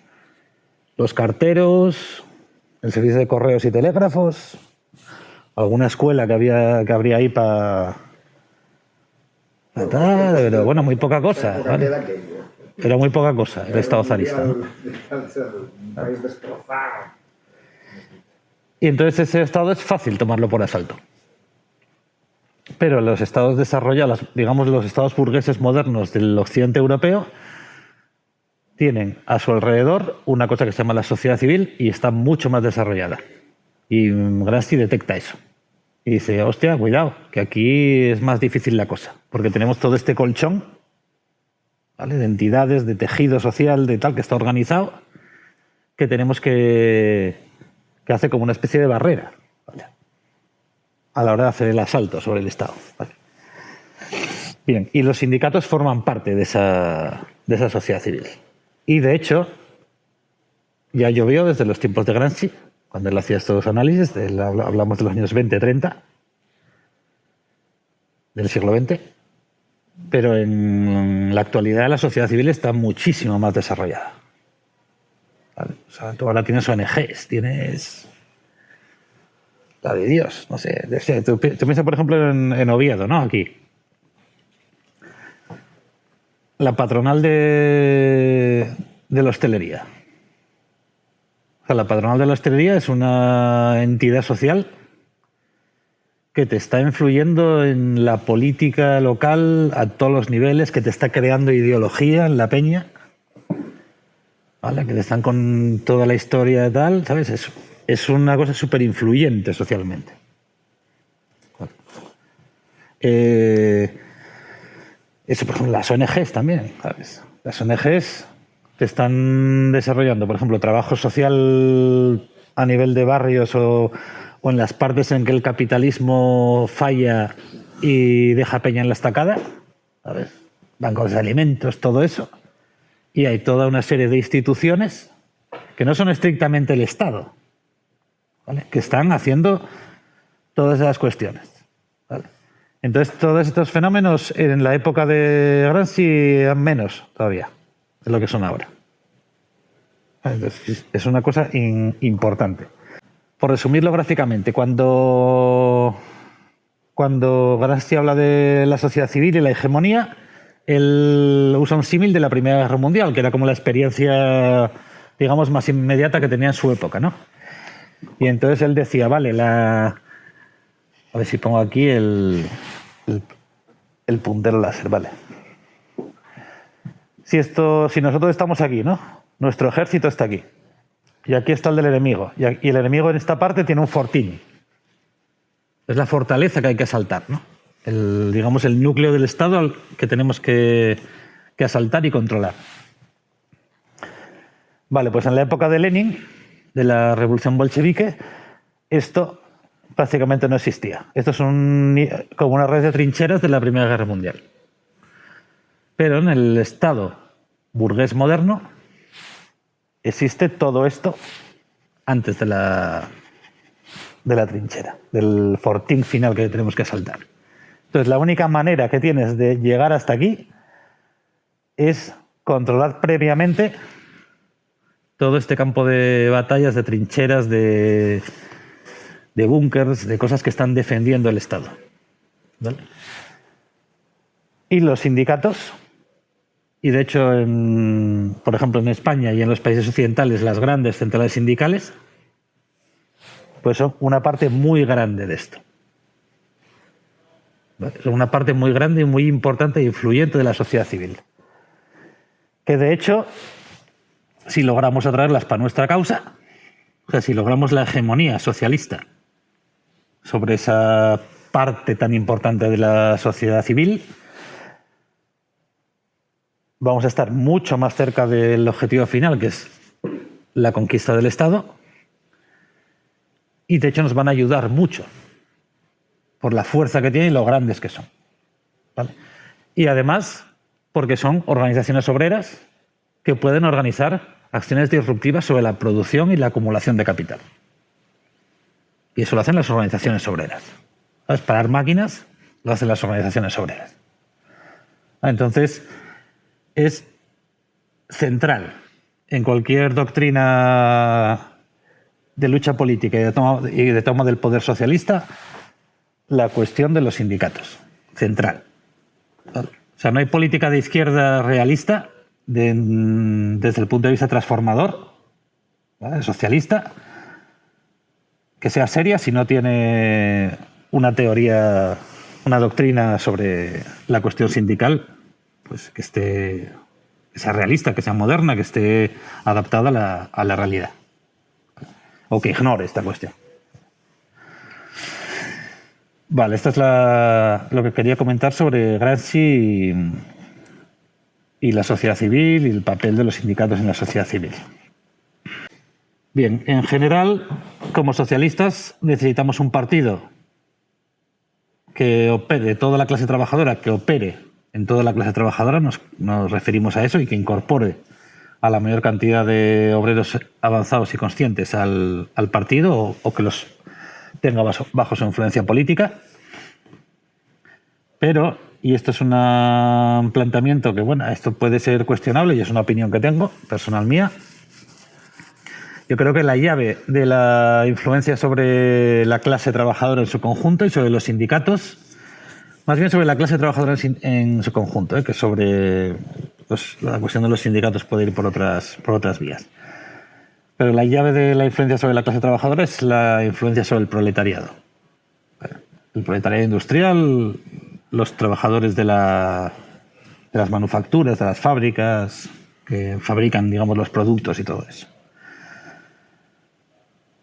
los carteros, el servicio de correos y telégrafos, alguna escuela que, había, que habría ahí para pero bueno, muy poca cosa. Pero muy poca cosa el Estado zarista. Y entonces ese Estado es fácil tomarlo por asalto. Pero los estados desarrollados, digamos los estados burgueses modernos del occidente europeo, tienen a su alrededor una cosa que se llama la sociedad civil y está mucho más desarrollada. Y Gramsci detecta eso. Y dice, hostia, cuidado, que aquí es más difícil la cosa, porque tenemos todo este colchón ¿vale? de entidades, de tejido social, de tal, que está organizado, que tenemos que, que hace como una especie de barrera a la hora de hacer el asalto sobre el Estado. Bien, y los sindicatos forman parte de esa, de esa sociedad civil. Y de hecho, ya llovió desde los tiempos de Gramsci, cuando él hacía estos análisis, hablamos de los años 20, 30, del siglo XX, pero en la actualidad la sociedad civil está muchísimo más desarrollada. O sea, tú ahora tienes ONGs, tienes la de Dios, no sé. Tú, piensas, por ejemplo, en, Oviedo, ¿no? Aquí. La patronal de, de la hostelería. O sea, la patronal de la hostelería es una entidad social que te está influyendo en la política local a todos los niveles, que te está creando ideología en la peña, ¿vale? que te están con toda la historia y tal, ¿sabes? Es, es una cosa súper influyente socialmente. Eh, eso, por ejemplo, las ONGs también, ¿sabes? Las ONGs te están desarrollando, por ejemplo, trabajo social a nivel de barrios o o en las partes en que el capitalismo falla y deja peña en la estacada, bancos de alimentos, todo eso, y hay toda una serie de instituciones que no son estrictamente el Estado, que están haciendo todas esas cuestiones. Entonces, todos estos fenómenos en la época de Gramsci eran menos todavía de lo que son ahora. es una cosa importante por resumirlo gráficamente, cuando, cuando habla de la sociedad civil y la hegemonía, él usa un símil de la Primera Guerra Mundial, que era como la experiencia, digamos, más inmediata que tenía en su época, ¿no? Y entonces él decía, vale, la... A ver si pongo aquí el, el, el puntero láser, vale. Si, esto, si nosotros estamos aquí, ¿no? Nuestro ejército está aquí. Y aquí está el del enemigo. Y el enemigo en esta parte tiene un fortín. Es la fortaleza que hay que asaltar, ¿no? Digamos, el núcleo del Estado que tenemos que, asaltar y controlar. Vale, pues en la época de Lenin, de la revolución bolchevique, esto prácticamente no existía. Esto es como una red de trincheras de la Primera Guerra Mundial. Pero en el Estado burgués moderno, existe todo esto antes de la, de la trinchera, del fortín final que tenemos que saltar. Entonces, la única manera que tienes de llegar hasta aquí es controlar previamente todo este campo de batallas, de trincheras, de, de búnkers, de cosas que están defendiendo el Estado. Y los sindicatos y de hecho, por ejemplo, en España y en los países occidentales, las grandes centrales sindicales, pues son una parte muy grande de esto. Son una parte muy grande y muy importante e influyente de la sociedad civil. Que de hecho, si logramos atraerlas para nuestra causa, o sea, si logramos la hegemonía socialista sobre esa parte tan importante de la sociedad civil, vamos a estar mucho más cerca del objetivo final, que es la conquista del Estado. Y de hecho nos van a ayudar mucho por la fuerza que tienen y lo grandes que son. Y además, porque son organizaciones obreras que pueden organizar acciones disruptivas sobre la producción y la acumulación de capital. Y eso lo hacen las organizaciones obreras. ¿Sabes? Parar máquinas lo hacen las organizaciones obreras. Entonces, es central en cualquier doctrina de lucha política y de toma, del poder socialista la cuestión de los sindicatos. Central. O sea, no hay política de izquierda realista desde el punto de vista transformador, socialista, que sea seria si no tiene una teoría, una doctrina sobre la cuestión sindical pues, que, esté, sea realista, que sea moderna, que esté adaptada a la, realidad. O que ignore esta cuestión. Vale, esto es lo que quería comentar sobre Gramsci y, la sociedad civil y el papel de los sindicatos en la sociedad civil. Bien, en general, como socialistas necesitamos un partido que opere, toda la clase trabajadora que opere en toda la clase trabajadora nos, referimos a eso y que incorpore a la mayor cantidad de obreros avanzados y conscientes al, partido o, que los tenga bajo, su influencia política. Pero y esto es un planteamiento que, bueno, esto puede ser cuestionable y es una opinión que tengo, personal mía. Yo creo que la llave de la influencia sobre la clase trabajadora en su conjunto y sobre los sindicatos, más bien sobre la clase trabajadora en, su conjunto, ¿eh? que sobre la cuestión de los sindicatos puede ir por otras, por otras vías. Pero la llave de la influencia sobre la clase trabajadora es la influencia sobre el proletariado. El proletariado industrial, los trabajadores de, de las manufacturas, de las fábricas que fabrican, digamos, los productos y todo eso.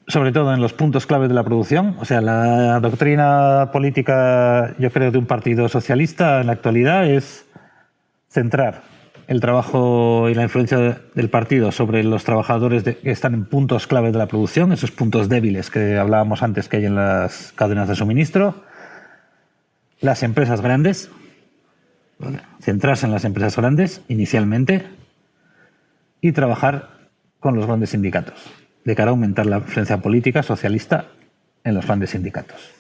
Sobre todo en los puntos claves de la producción. O sea, la doctrina política, yo creo, de un partido socialista en la actualidad es centrar el trabajo y la influencia del partido sobre los trabajadores de- que están en puntos claves de la producción, esos puntos débiles que hablábamos antes que hay en las cadenas de suministro, las empresas grandes, centrarse en las empresas grandes inicialmente y trabajar con los grandes sindicatos, de cara a aumentar la influencia política socialista en los grandes sindicatos.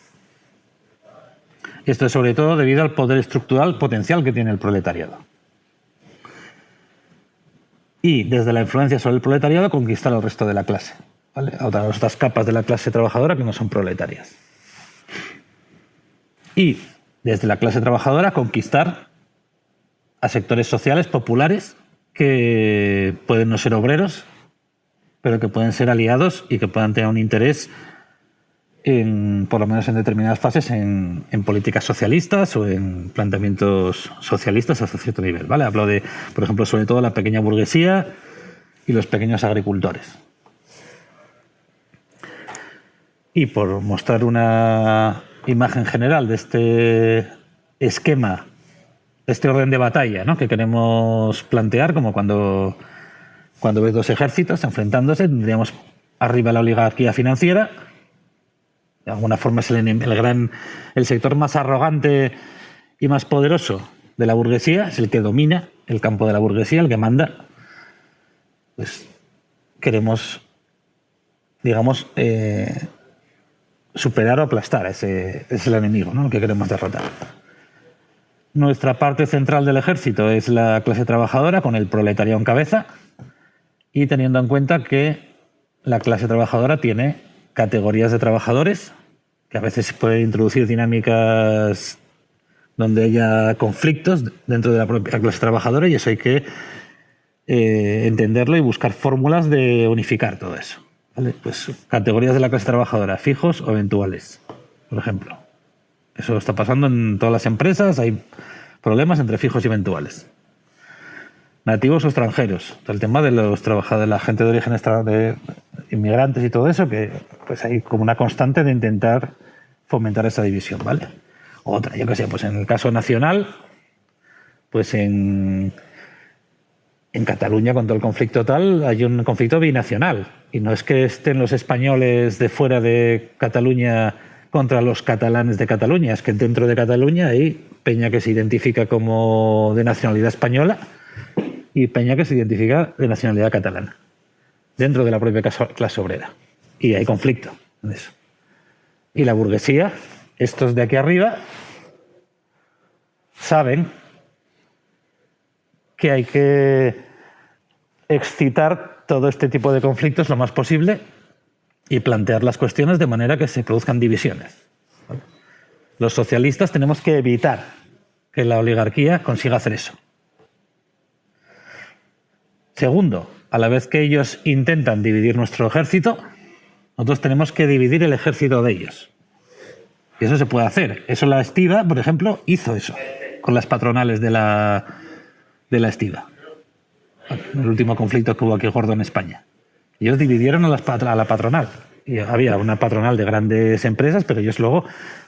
Esto es sobre todo debido al poder estructural potencial que tiene el proletariado y desde la influencia sobre el proletariado conquistar al resto de la clase, ¿vale? a otras, otras capas de la clase trabajadora que no son proletarias. Y desde la clase trabajadora conquistar a sectores sociales populares que pueden no ser obreros, pero que pueden ser aliados y que puedan tener un interés en, por lo menos en determinadas fases, en, en políticas socialistas o en planteamientos socialistas hasta cierto nivel. ¿vale? Hablo de, por ejemplo, sobre todo la pequeña burguesía y los pequeños agricultores. Y por mostrar una imagen general de este esquema, este orden de batalla ¿no? que queremos plantear, como cuando, cuando ves dos ejércitos enfrentándose, tendríamos arriba la oligarquía financiera, de alguna forma es el, gran el sector más arrogante y más poderoso de la burguesía, es el que domina el campo de la burguesía, el que manda. Pues queremos, digamos, eh, superar o aplastar a ese, es enemigo, ¿no? El que queremos derrotar. Nuestra parte central del ejército es la clase trabajadora con el proletariado en cabeza y teniendo en cuenta que la clase trabajadora tiene categorías de trabajadores que a veces pueden introducir dinámicas donde haya conflictos dentro de la propia clase trabajadora y eso hay que eh, entenderlo y buscar fórmulas de unificar todo eso. Pues categorías de la clase trabajadora, fijos o eventuales, por ejemplo. Eso está pasando en todas las empresas, hay problemas entre fijos y eventuales. Nativos o extranjeros, el tema de los trabajadores, la gente de origen extra- de inmigrantes y todo eso, que pues hay como una constante de intentar fomentar esa división, ¿vale? Otra, yo qué sé, pues en el caso nacional, pues en, en Cataluña con todo el conflicto tal, hay un conflicto binacional. Y no es que estén los españoles de fuera de Cataluña contra los catalanes de Cataluña, es que dentro de Cataluña hay Peña que se identifica como de nacionalidad española y Peña que se identifica de nacionalidad catalana, dentro de la propia clase obrera. Y hay conflicto en eso. Y la burguesía, estos de aquí arriba, saben que hay que excitar todo este tipo de conflictos lo más posible y plantear las cuestiones de manera que se produzcan divisiones. Los socialistas tenemos que evitar que la oligarquía consiga hacer eso. Segundo, a la vez que ellos intentan dividir nuestro ejército, nosotros tenemos que dividir el ejército de ellos. Y eso se puede hacer. Eso la estiva, por ejemplo, hizo eso con las patronales de la, de la estiva. El último conflicto que hubo aquí gordo en España. Ellos dividieron a, las pat- a la patronal. Y había una patronal de grandes empresas, pero ellos luego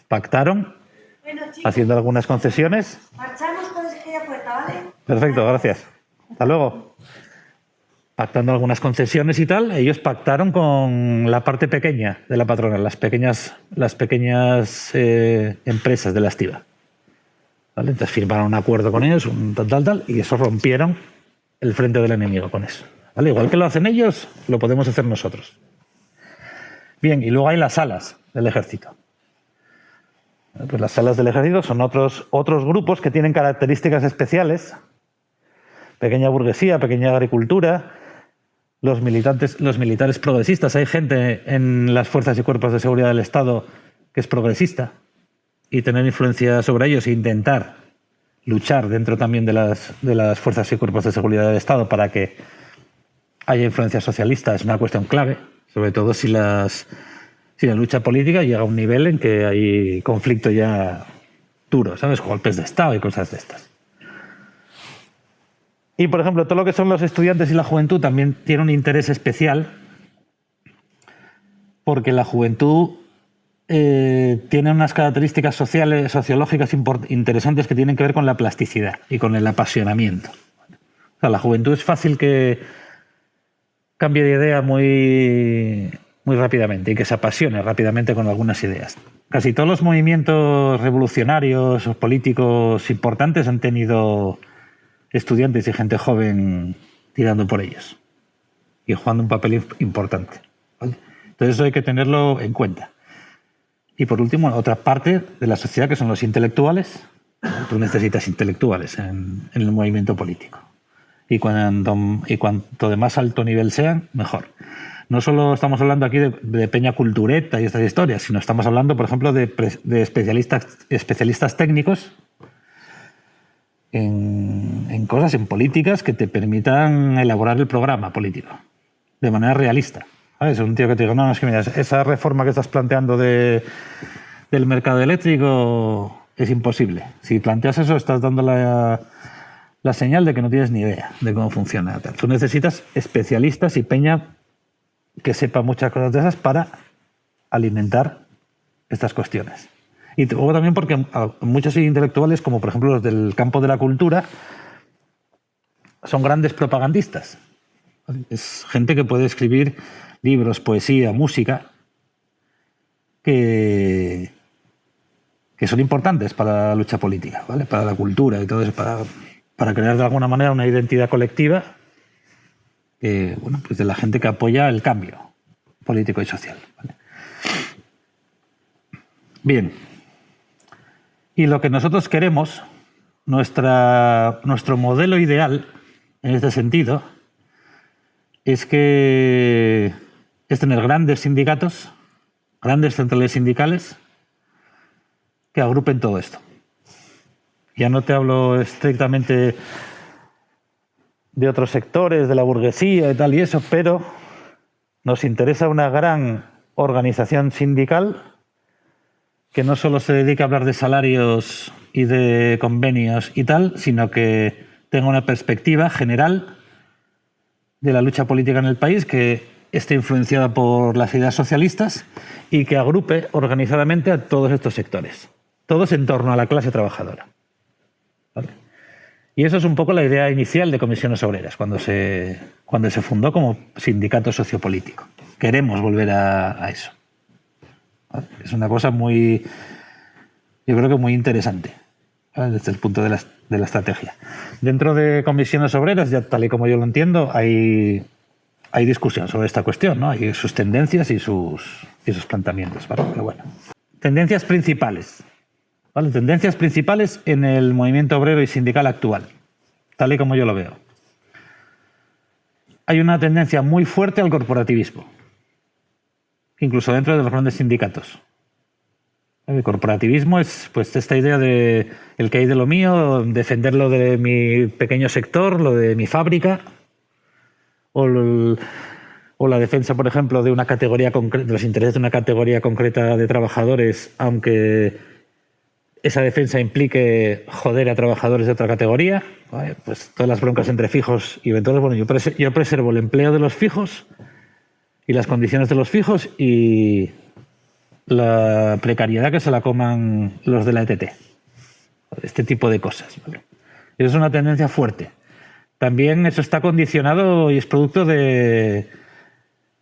pactaron, Bueno, chicos, haciendo algunas concesiones. marchamos con aquella puerta, ¿vale? Perfecto, gracias. Hasta luego. Pactando algunas concesiones y tal, ellos pactaron con la parte pequeña de la patronal, las pequeñas, las pequeñas eh, empresas de la estiva. ¿Vale? Entonces firmaron un acuerdo con ellos, un tal, tal, tal, y eso rompieron el frente del enemigo con eso. ¿Vale? Igual que lo hacen ellos, lo podemos hacer nosotros. Bien, y luego hay las alas del ejército. Pues las salas del ejército son otros, otros grupos que tienen características especiales. Pequeña burguesía, pequeña agricultura, los militantes, los militares progresistas. Hay gente en las fuerzas y cuerpos de seguridad del Estado que es progresista y tener influencia sobre ellos e intentar luchar dentro también de las, de las fuerzas y cuerpos de seguridad del Estado para que haya influencia socialista es una cuestión clave, sobre todo si, las, si la lucha política llega a un nivel en que hay conflicto ya duro, ¿sabes? Golpes de Estado y cosas de estas. Y, por ejemplo, todo lo que son los estudiantes y la juventud también tiene un interés especial porque la juventud eh, tiene unas características sociales, sociológicas interesantes que tienen que ver con la plasticidad y con el apasionamiento. O sea, la juventud es fácil que cambie de idea muy, muy rápidamente y que se apasione rápidamente con algunas ideas. Casi todos los movimientos revolucionarios o políticos importantes han tenido estudiantes y gente joven tirando por ellos y jugando un papel importante. Entonces eso hay que tenerlo en cuenta. Y por último, otra parte de la sociedad que son los intelectuales. Tú necesitas intelectuales en, el movimiento político. Y cuanto, y cuanto de más alto nivel sean, mejor. No solo estamos hablando aquí de, peña cultureta y estas historias, sino estamos hablando, por ejemplo, de, especialistas técnicos en, cosas, en políticas que te permitan elaborar el programa político de manera realista. Es un tío que te digo, no, no, es que mira, esa reforma que estás planteando de, del mercado eléctrico es imposible. Si planteas eso, estás dando la, la señal de que no tienes ni idea de cómo funciona. Tú necesitas especialistas y peña que sepa muchas cosas de esas para alimentar estas cuestiones. Y luego también porque muchos intelectuales, como por ejemplo los del campo de la cultura, son grandes propagandistas. Es gente que puede escribir libros, poesía, música, que, que son importantes para la lucha política, ¿vale? para la cultura y todo eso, para, para crear de alguna manera una identidad colectiva bueno, pues de la gente que apoya el cambio político y social. Bien. Y lo que nosotros queremos, nuestra, nuestro modelo ideal en este sentido, es que es tener grandes sindicatos, grandes centrales sindicales que agrupen todo esto. Ya no te hablo estrictamente de otros sectores, de la burguesía y tal y eso, pero nos interesa una gran organización sindical que no solo se dedica a hablar de salarios y de convenios y tal, sino que tenga una perspectiva general de la lucha política en el país que esté influenciada por las ideas socialistas y que agrupe organizadamente a todos estos sectores, todos en torno a la clase trabajadora. Y eso es un poco la idea inicial de Comisiones Obreras, cuando se, cuando se fundó como sindicato sociopolítico. Queremos volver a eso. Es una cosa muy, yo creo que muy interesante desde el punto de la, de la, estrategia. Dentro de comisiones obreras, ya tal y como yo lo entiendo, hay, hay discusión sobre esta cuestión, ¿no? Hay sus tendencias y sus, y sus planteamientos, Pero bueno. Tendencias principales. ¿vale? Tendencias principales en el movimiento obrero y sindical actual, tal y como yo lo veo. Hay una tendencia muy fuerte al corporativismo incluso dentro de los grandes sindicatos. El corporativismo es pues esta idea de el que hay de lo mío, defender de mi pequeño sector, lo de mi fábrica, o, la defensa, por ejemplo, de una categoría de los intereses de una categoría concreta de trabajadores, aunque esa defensa implique joder a trabajadores de otra categoría, pues todas las broncas entre fijos y eventuales. Bueno, yo preservo el empleo de los fijos y las condiciones de los fijos y la precariedad que se la coman los de la ETT. Este tipo de cosas. Eso es una tendencia fuerte. También eso está condicionado y es producto de,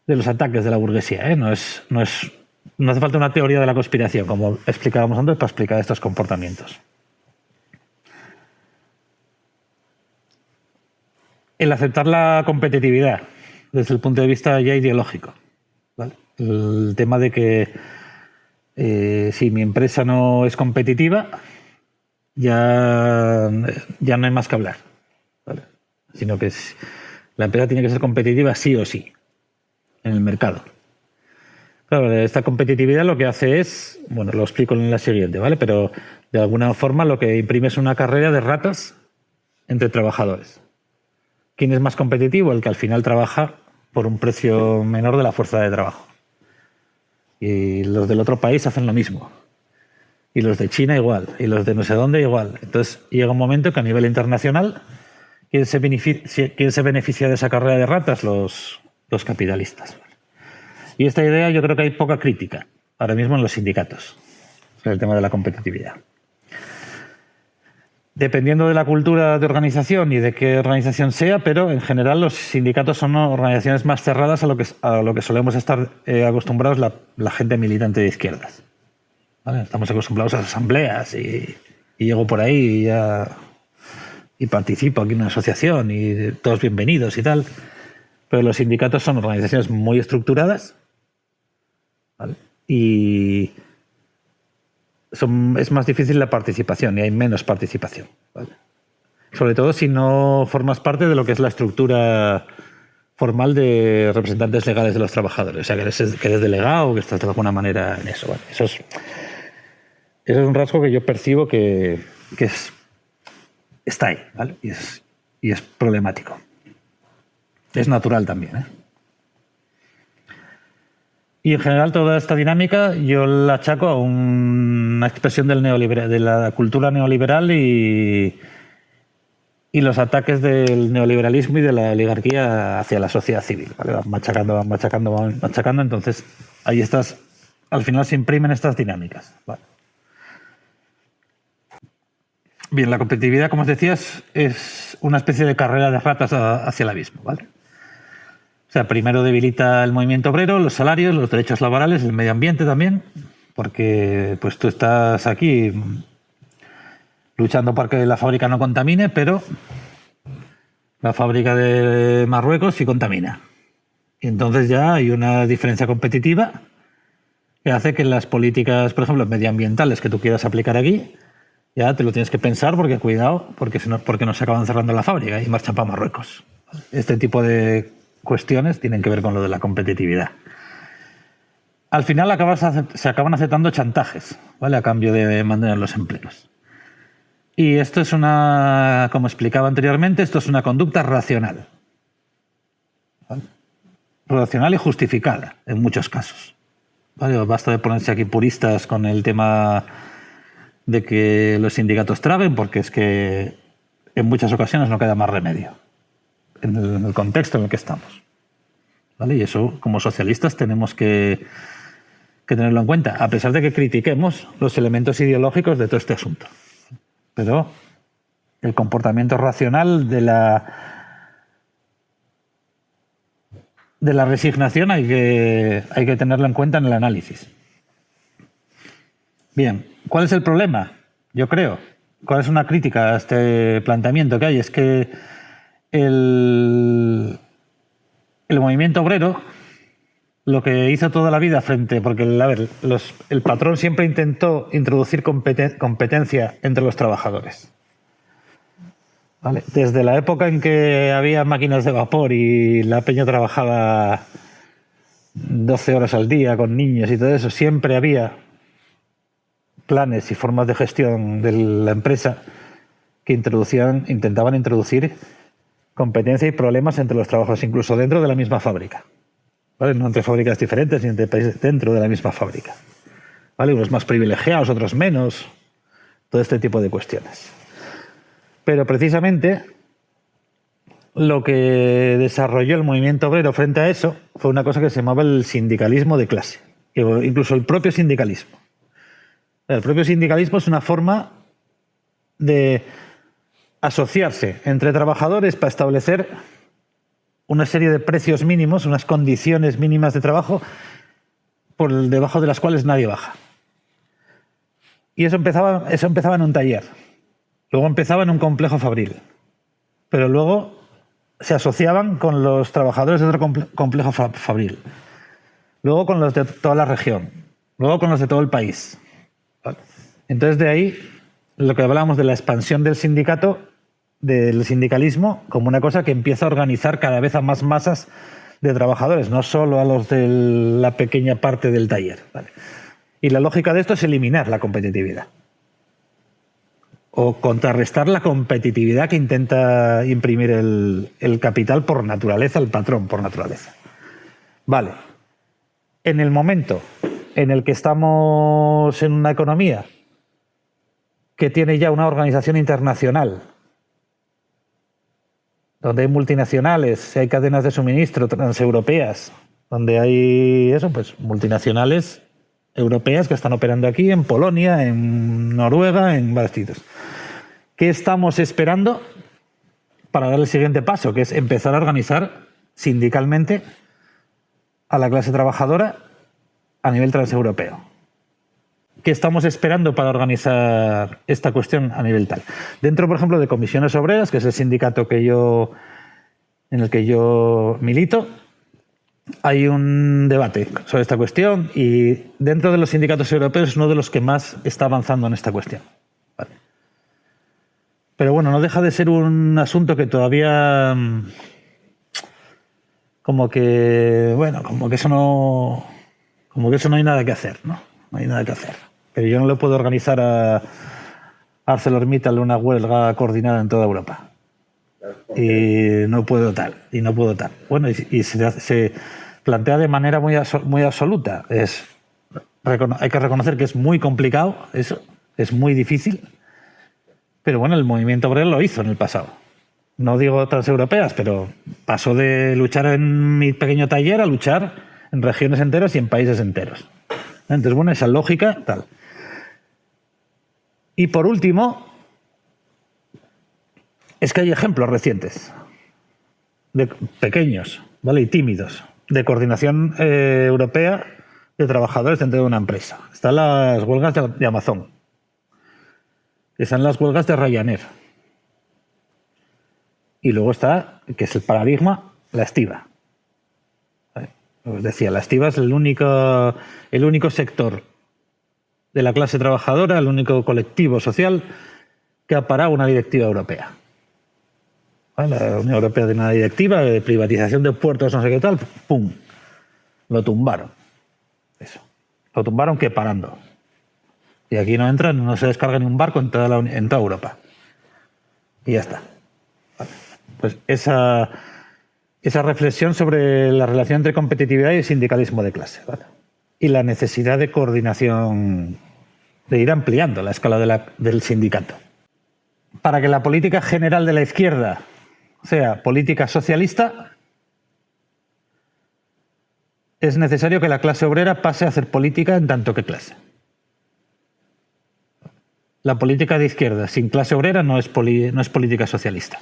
de los ataques de la burguesía. ¿eh? No, es, no, es, no hace falta una teoría de la conspiración, como explicábamos antes, para explicar estos comportamientos. El aceptar la competitividad desde el punto de vista ya ideológico. El tema de que eh, si mi empresa no es competitiva, ya, ya no hay más que hablar. Sino que la empresa tiene que ser competitiva sí o sí en el mercado. Claro, esta competitividad lo que hace es, bueno, lo explico en la siguiente, ¿vale? Pero de alguna forma lo que imprime es una carrera de ratas entre trabajadores. ¿Quién es más competitivo? El que al final trabaja por un precio menor de la fuerza de trabajo. Y los del otro país hacen lo mismo. Y los de China igual. Y los de no sé dónde igual. Entonces llega un momento que a nivel internacional, ¿quién se beneficia, de esa carrera de ratas? Los, los capitalistas. Y esta idea yo creo que hay poca crítica ahora mismo en los sindicatos sobre el tema de la competitividad. Dependiendo de la cultura de organización y de qué organización sea, pero en general los sindicatos son organizaciones más cerradas a lo que, a lo que solemos estar eh, acostumbrados la, la gente militante de izquierdas. ¿Vale? Estamos acostumbrados a las asambleas y, y llego por ahí y, ya, y participo aquí en una asociación y todos bienvenidos y tal. Pero los sindicatos son organizaciones muy estructuradas ¿vale? y son, es más difícil la participación y hay menos participación. Sobre todo si no formas parte de lo que es la estructura formal de representantes legales de los trabajadores. O sea, que eres, que eres delegado que estás de alguna manera en eso. ¿vale? Eso, es, eso es un rasgo que yo percibo que, que es, está ahí ¿vale? y, es, y es problemático. Es natural también. ¿eh? Y en general toda esta dinámica yo la achaco a un- una expresión de la cultura neoliberal y, los ataques del neoliberalismo y de la oligarquía hacia la sociedad civil. ¿vale? Van machacando, van machacando, van machacando. Entonces ahí estas, al final se imprimen estas dinámicas. Bien, la competitividad, como os decía, es, una especie de carrera de ratas hacia el abismo. ¿vale? O sea, primero debilita el movimiento obrero, los salarios, los derechos laborales, el medio ambiente también, porque pues tú estás aquí luchando para que la fábrica no contamine, pero la fábrica de Marruecos sí contamina. Y entonces ya hay una diferencia competitiva que hace que las políticas, por ejemplo, medioambientales que tú quieras aplicar aquí, ya te lo tienes que pensar porque cuidado, porque, si no, porque nos acaban cerrando la fábrica y marchan para Marruecos. Este tipo de cuestiones tienen que ver con lo de la competitividad. Al final acabas se acaban aceptando chantajes, ¿vale? A cambio de mantener los empleos. Y esto es una, como explicaba anteriormente, esto es una conducta racional. ¿Vale? Racional y justificada en muchos casos. ¿Vale? Basta de ponerse aquí puristas con el tema de que los sindicatos traben, porque es que en muchas ocasiones no queda más remedio en el, contexto en el que estamos. ¿Vale? Y eso, como socialistas, tenemos que, que tenerlo en cuenta, a pesar de que critiquemos los elementos ideológicos de todo este asunto. Pero el comportamiento racional de la de la resignación hay que, hay que tenerlo en cuenta en el análisis. Bien, ¿cuál es el problema? Yo creo. ¿Cuál es una crítica a este planteamiento que hay? Es que el, el movimiento obrero lo que hizo toda la vida frente, porque a el patrón siempre intentó introducir competen- competencia entre los trabajadores. ¿Vale? Desde la época en que había máquinas de vapor y la peña trabajaba 12 horas al día con niños y todo eso, siempre había planes y formas de gestión de la empresa que introducían, intentaban introducir competencia y problemas entre los trabajadores, incluso dentro de la misma fábrica. ¿Vale? No entre fábricas diferentes, sino entre países dentro de la misma fábrica. ¿Vale? Unos más privilegiados, otros menos. Todo este tipo de cuestiones. Pero precisamente lo que desarrolló el movimiento obrero frente a eso fue una cosa que se llamaba el sindicalismo de clase, incluso el propio sindicalismo. El propio sindicalismo es una forma de asociarse entre trabajadores para establecer una serie de precios mínimos, unas condiciones mínimas de trabajo por debajo de las cuales nadie baja. Y eso empezaba, eso empezaba en un taller, luego empezaba en un complejo fabril, pero luego se asociaban con los trabajadores de otro comple- complejo fa- fabril, luego con los de toda la región, luego con los de todo el país. Entonces, de ahí lo que hablábamos de la expansión del sindicato, del sindicalismo, como una cosa que empieza a organizar cada vez a más masas de trabajadores, no solo a los de la pequeña parte del taller. Y la lógica de esto es eliminar la competitividad o contrarrestar la competitividad que intenta imprimir el, el, capital por naturaleza, el patrón por naturaleza. Vale. En el momento en el que estamos en una economía que tiene ya una organización internacional, donde hay multinacionales, hay cadenas de suministro transeuropeas, donde hay eso, pues multinacionales europeas que están operando aquí, en Polonia, en Noruega, en varios. ¿Qué estamos esperando para dar el siguiente paso? Que es empezar a organizar sindicalmente a la clase trabajadora a nivel transeuropeo. ¿Qué estamos esperando para organizar esta cuestión a nivel tal? Dentro, por ejemplo, de comisiones obreras, que es el sindicato que yo, en el que yo milito, hay un debate sobre esta cuestión y dentro de los sindicatos europeos es uno de los que más está avanzando en esta cuestión. Pero bueno, no deja de ser un asunto que todavía mm, como que, bueno, como que eso no, como que eso no hay nada que hacer, ¿no? No hay nada que hacer. Pero yo no le puedo organizar a ArcelorMittal una huelga coordinada en toda Europa. Y no puedo tal, y no puedo tal. Bueno, y, y se, se, plantea de manera muy, muy absoluta. Es, hay que reconocer que es muy complicado, eso, es muy difícil. Pero bueno, el movimiento obrero lo hizo en el pasado. No digo transeuropeas, pero pasó de luchar en mi pequeño taller a luchar en regiones enteras y en países enteros. Entonces, bueno, esa lógica, tal. Y por último, es que hay ejemplos recientes, de pequeños, ¿vale? Y tímidos, de coordinación eh, europea de trabajadores dentro de una empresa. Están las huelgas de, Amazon. Están las huelgas de Ryanair. Y luego está, que es el paradigma, la estiva. Os decía, la estiva es el único, el único sector de la clase trabajadora, el único colectivo social que ha parado una directiva europea. La Unión Europea tiene una directiva de privatización de puertos, no sé qué tal, ¡pum! Lo tumbaron. Eso. Lo tumbaron que parando. Y aquí no entran, no se descarga ni un barco en toda, Europa. Y ya está. Pues esa, esa reflexión sobre la relación entre competitividad y sindicalismo de clase. Y la necesidad de coordinación, de ir ampliando la escala de la, del sindicato. Para que la política general de la izquierda sea política socialista, es necesario que la clase obrera pase a hacer política en tanto que clase. La política de izquierda sin clase obrera no es, no es política socialista.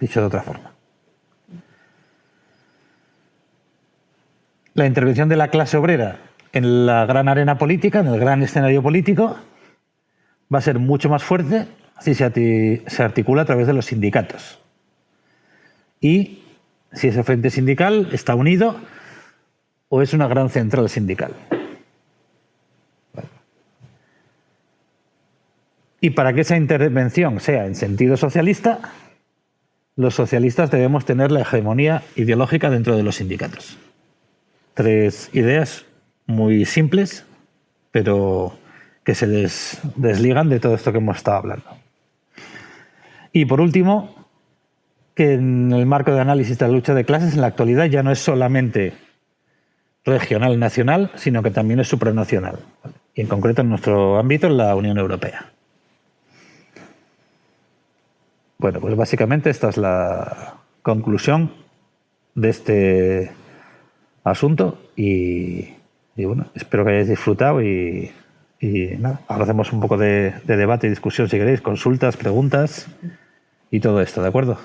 Dicho de otra forma. La intervención de la clase obrera en la gran arena política, en el gran escenario político, va a ser mucho más fuerte si se articula a través de los sindicatos. Y si ese frente sindical está unido o es una gran central sindical. Y para que esa intervención sea en sentido socialista, los socialistas debemos tener la hegemonía ideológica dentro de los sindicatos. Tres ideas muy simples, pero que se des, desligan de todo esto que hemos estado hablando. Y por último, que en el marco de análisis de la lucha de clases en la actualidad ya no es solamente regional nacional, sino que también es supranacional. Y en concreto en nuestro ámbito en la Unión Europea. Bueno, pues básicamente esta es la conclusión de este asunto y, y bueno, espero que hayáis disfrutado y, y nada, ahora hacemos un poco de, de debate y discusión si queréis, consultas, preguntas y todo esto, ¿de acuerdo?